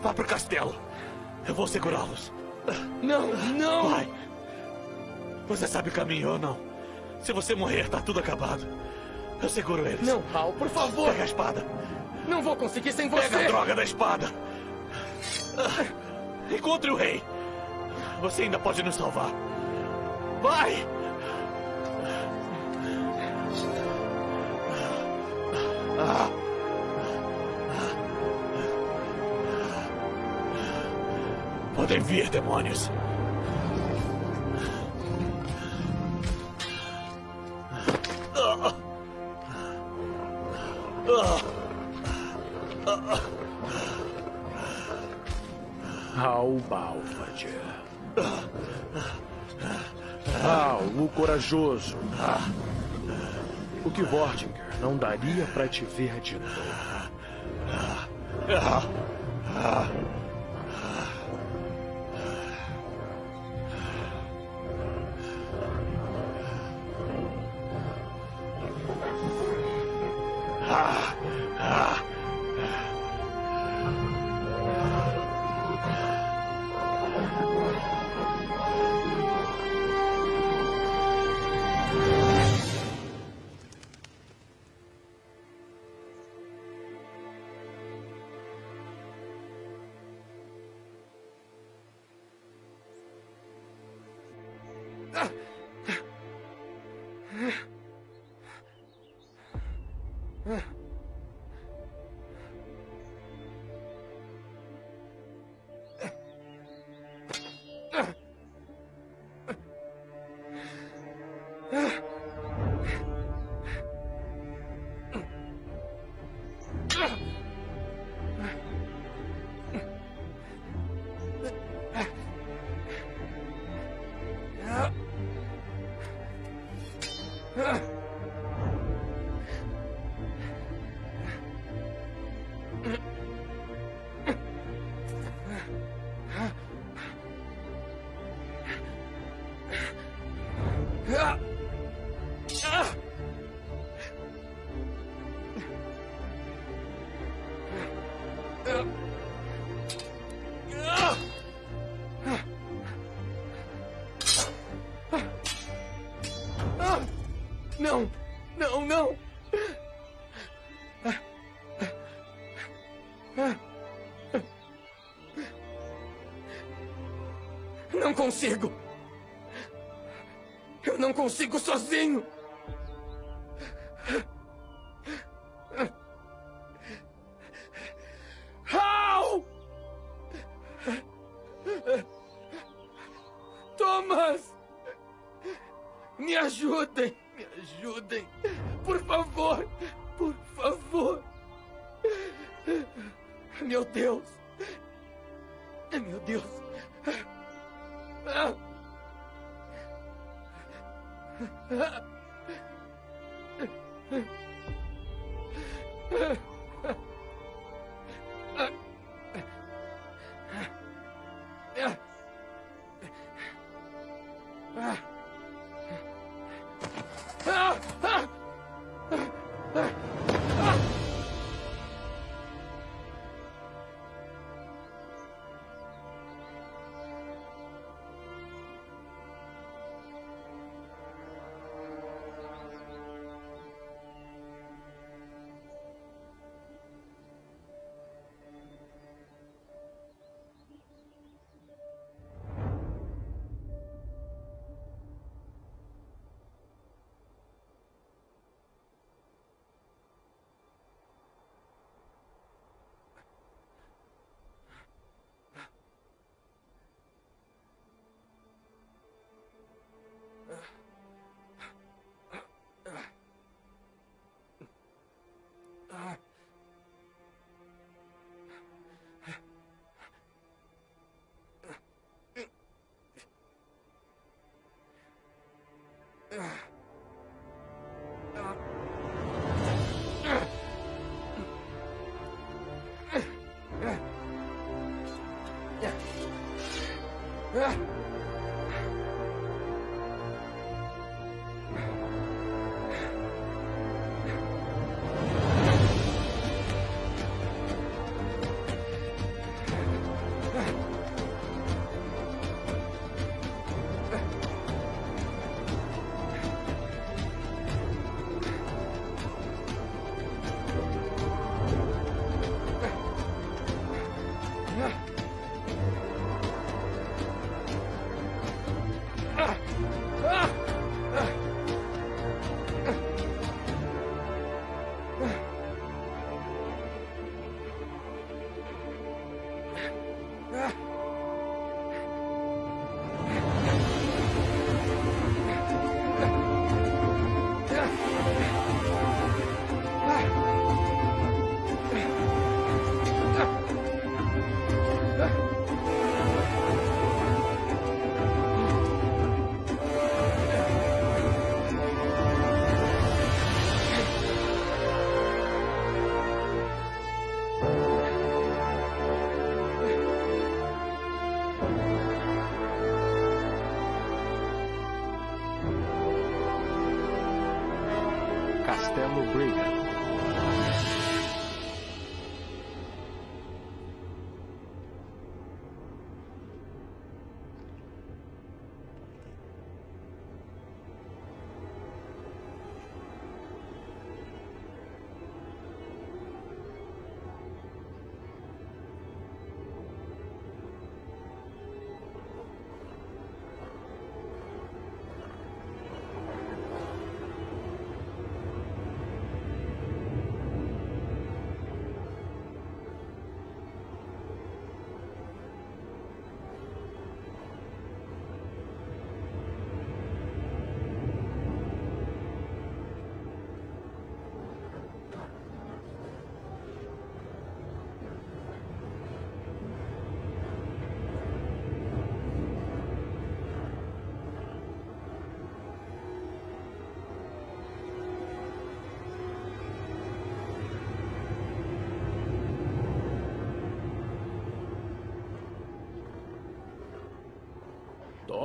Vá pro castelo! Eu vou segurá-los. Não, não! Vai! Você sabe o caminho ou não? Se você morrer, tá tudo acabado. Eu seguro eles. Não, Hal, por favor. Pega a espada. Não vou conseguir sem você. Pega a droga da espada. Encontre o rei. Você ainda pode nos salvar. Vai! Vir, demônios. Hal Balfad. Hal, o corajoso. O que Vortinger não daria para te ver de novo. Não! Não, não! Não consigo! Eu não consigo sozinho! Yeah.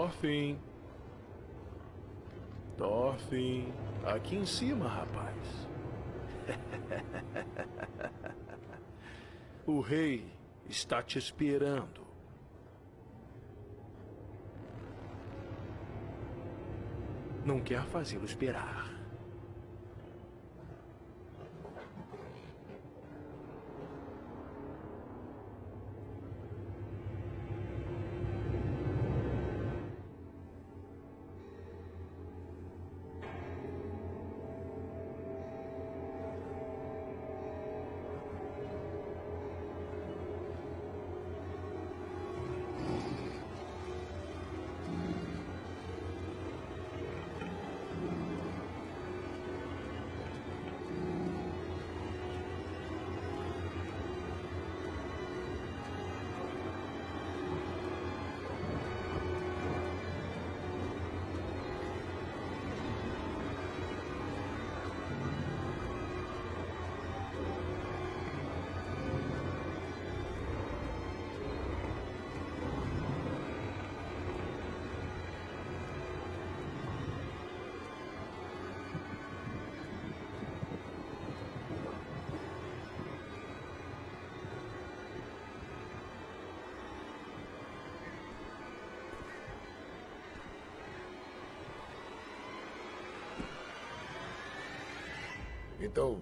Thorfinn. Thorfinn. Aqui em cima, rapaz. o rei está te esperando. Não quer fazê-lo esperar. Então,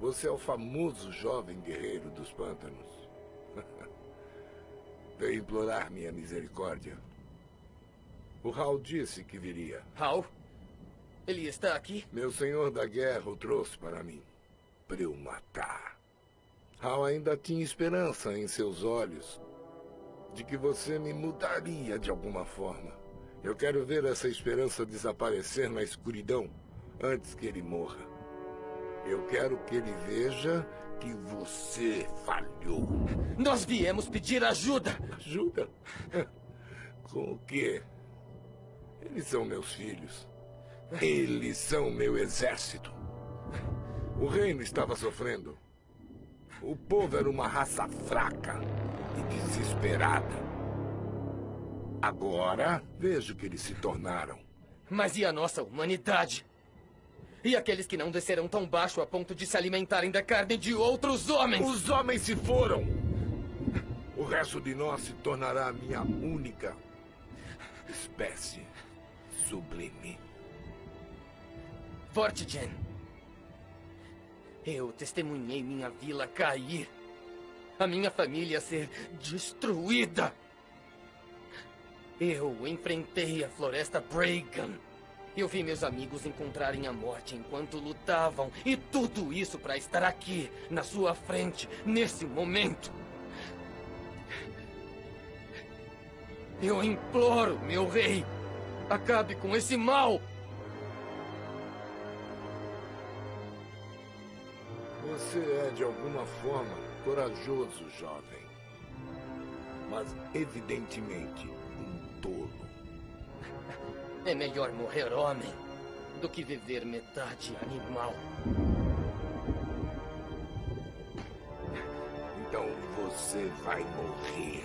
você é o famoso jovem guerreiro dos pântanos. Veio implorar minha misericórdia. O Hal disse que viria. Hal? Ele está aqui? Meu senhor da guerra o trouxe para mim. Para eu matar. Hal ainda tinha esperança em seus olhos de que você me mudaria de alguma forma. Eu quero ver essa esperança desaparecer na escuridão antes que ele morra. Eu quero que ele veja que você falhou. Nós viemos pedir ajuda. Ajuda? Com o quê? Eles são meus filhos. Eles são meu exército. O reino estava sofrendo. O povo era uma raça fraca e desesperada. Agora, vejo que eles se tornaram. Mas e a nossa humanidade? E aqueles que não descerão tão baixo a ponto de se alimentarem da carne de outros homens? Os homens se foram! O resto de nós se tornará a minha única espécie sublime. Vortigen. Eu testemunhei minha vila cair. A minha família ser destruída. Eu enfrentei a floresta Bragan. Eu vi meus amigos encontrarem a morte enquanto lutavam. E tudo isso para estar aqui, na sua frente, nesse momento. Eu imploro, meu rei, acabe com esse mal. Você é, de alguma forma, corajoso, jovem. Mas, evidentemente, um tolo. É melhor morrer homem do que viver metade animal. Então você vai morrer.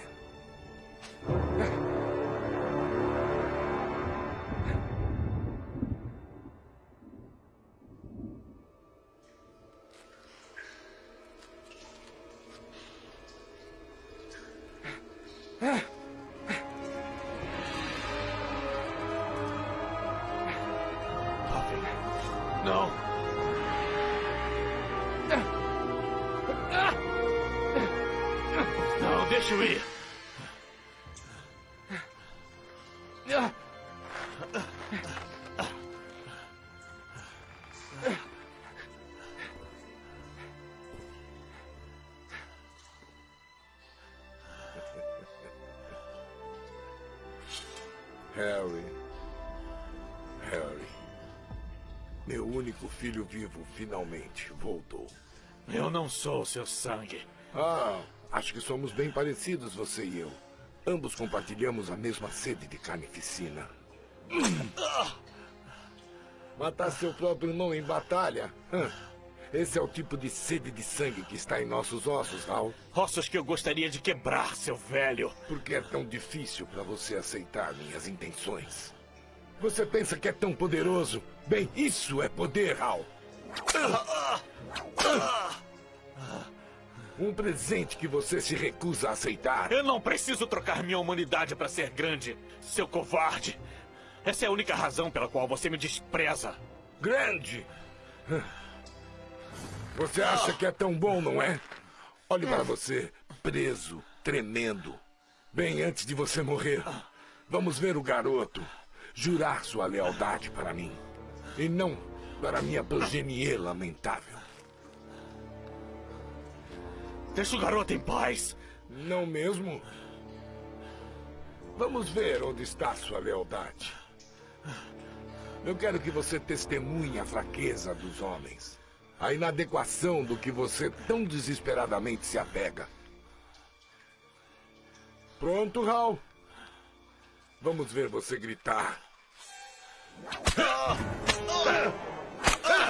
Deixa eu ir. Harry. Harry. Meu único filho vivo finalmente voltou. Eu não sou seu sangue. Ah, acho que somos bem parecidos, você e eu. Ambos compartilhamos a mesma sede de carnificina. Matar seu próprio irmão em batalha? Esse é o tipo de sede de sangue que está em nossos ossos, Hal. Ossos que eu gostaria de quebrar, seu velho. Por que é tão difícil para você aceitar minhas intenções? Você pensa que é tão poderoso? Bem, isso é poder, Hal. Um presente que você se recusa a aceitar. Eu não preciso trocar minha humanidade para ser grande, seu covarde. Essa é a única razão pela qual você me despreza. Grande? Você acha que é tão bom, não é? Olhe para você, preso, tremendo. Bem antes de você morrer, vamos ver o garoto jurar sua lealdade para mim. E não para minha progenie lamentável. Deixa o garoto em paz. Não mesmo? Vamos ver onde está sua lealdade. Eu quero que você testemunhe a fraqueza dos homens. A inadequação do que você tão desesperadamente se apega. Pronto, Hal? Vamos ver você gritar.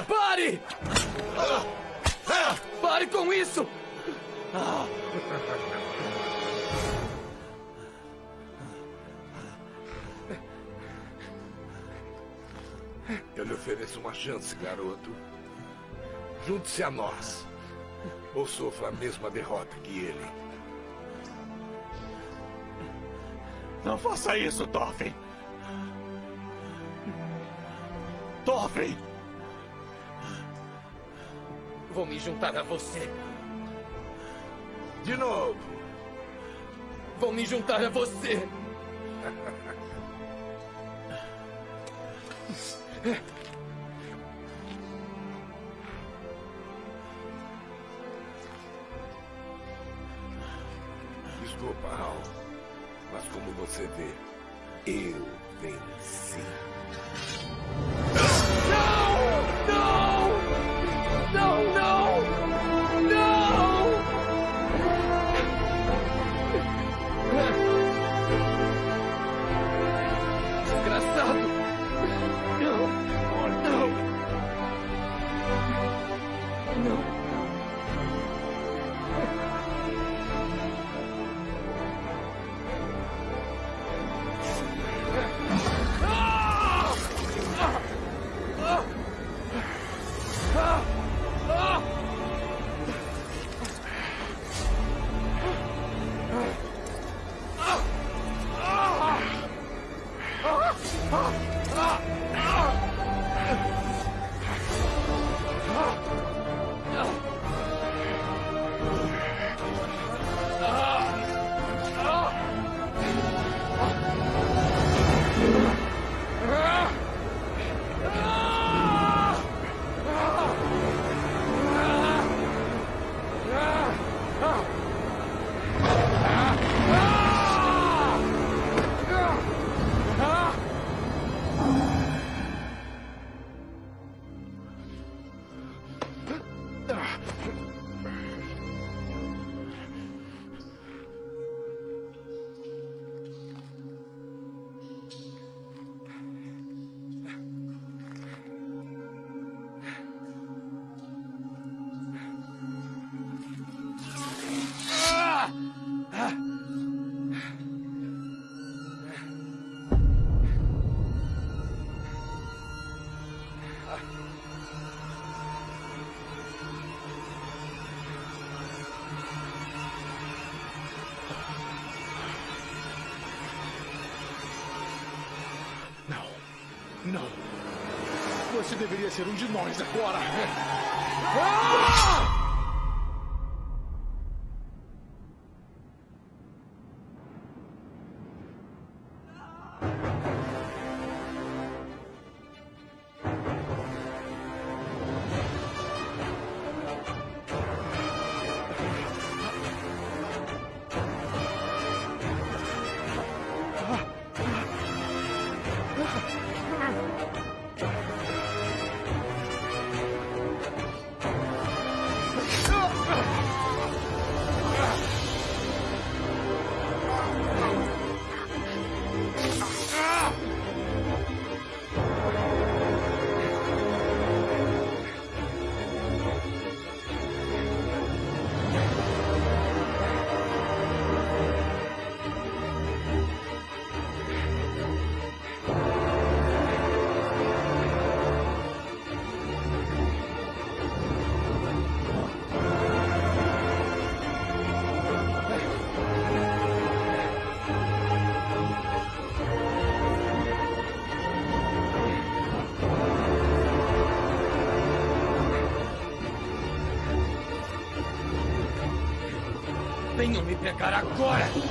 Pare! Pare com isso! Eu lhe ofereço uma chance, garoto. Junte-se a nós. Ou sofra a mesma derrota que ele. Não faça isso, Toffin. Toffin! Vou me juntar a você. De novo. Vou me juntar a você. Desculpa, Hal. Mas como você vê, eu venci. Ser um de nós agora. Ah! Venham me pegar agora!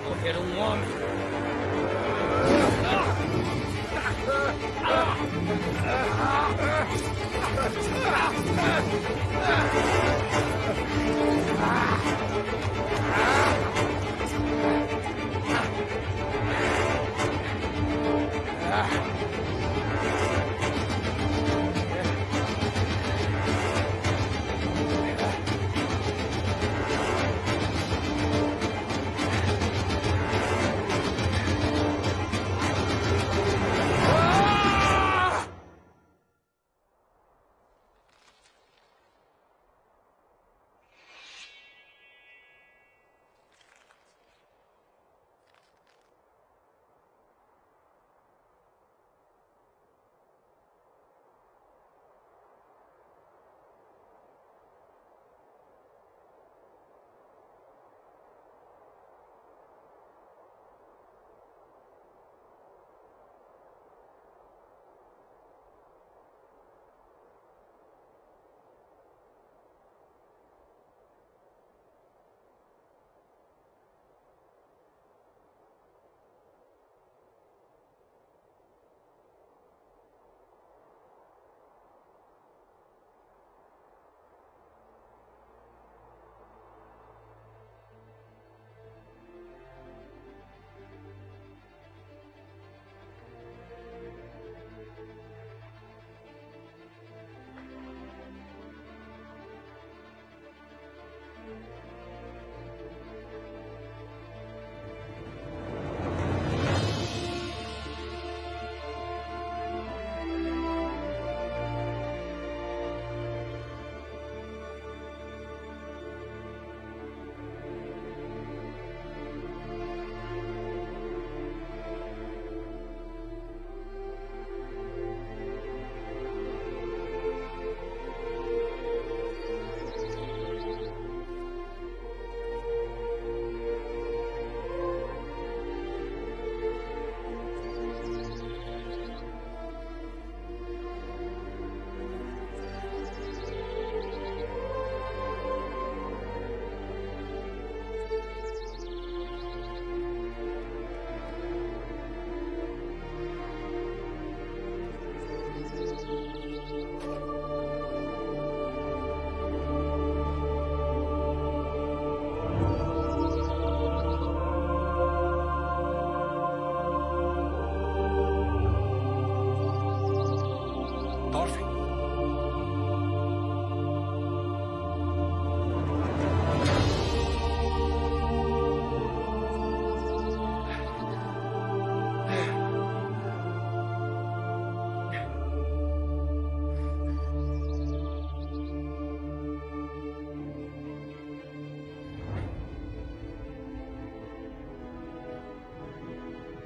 Morrer um homem.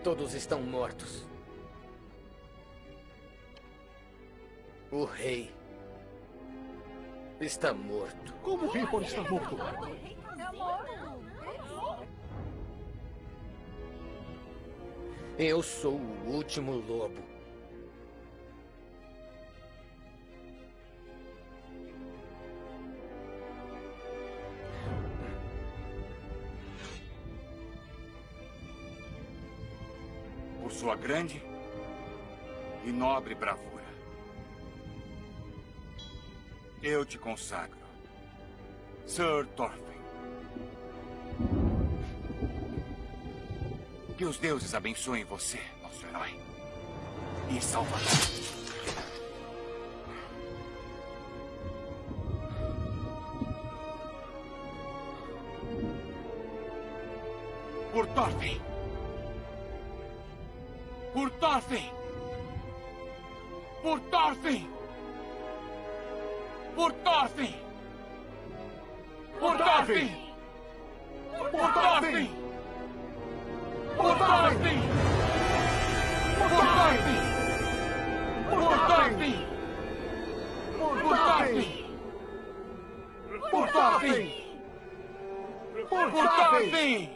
Todos estão mortos. O rei está morto. Como o rei pode estar morto? Eu sou o último lobo. Grande e nobre bravura. Eu te consagro, Sir Thorfinn. Que os deuses abençoem você, nosso herói. E salvador. Por Thorfinn. por Tobin!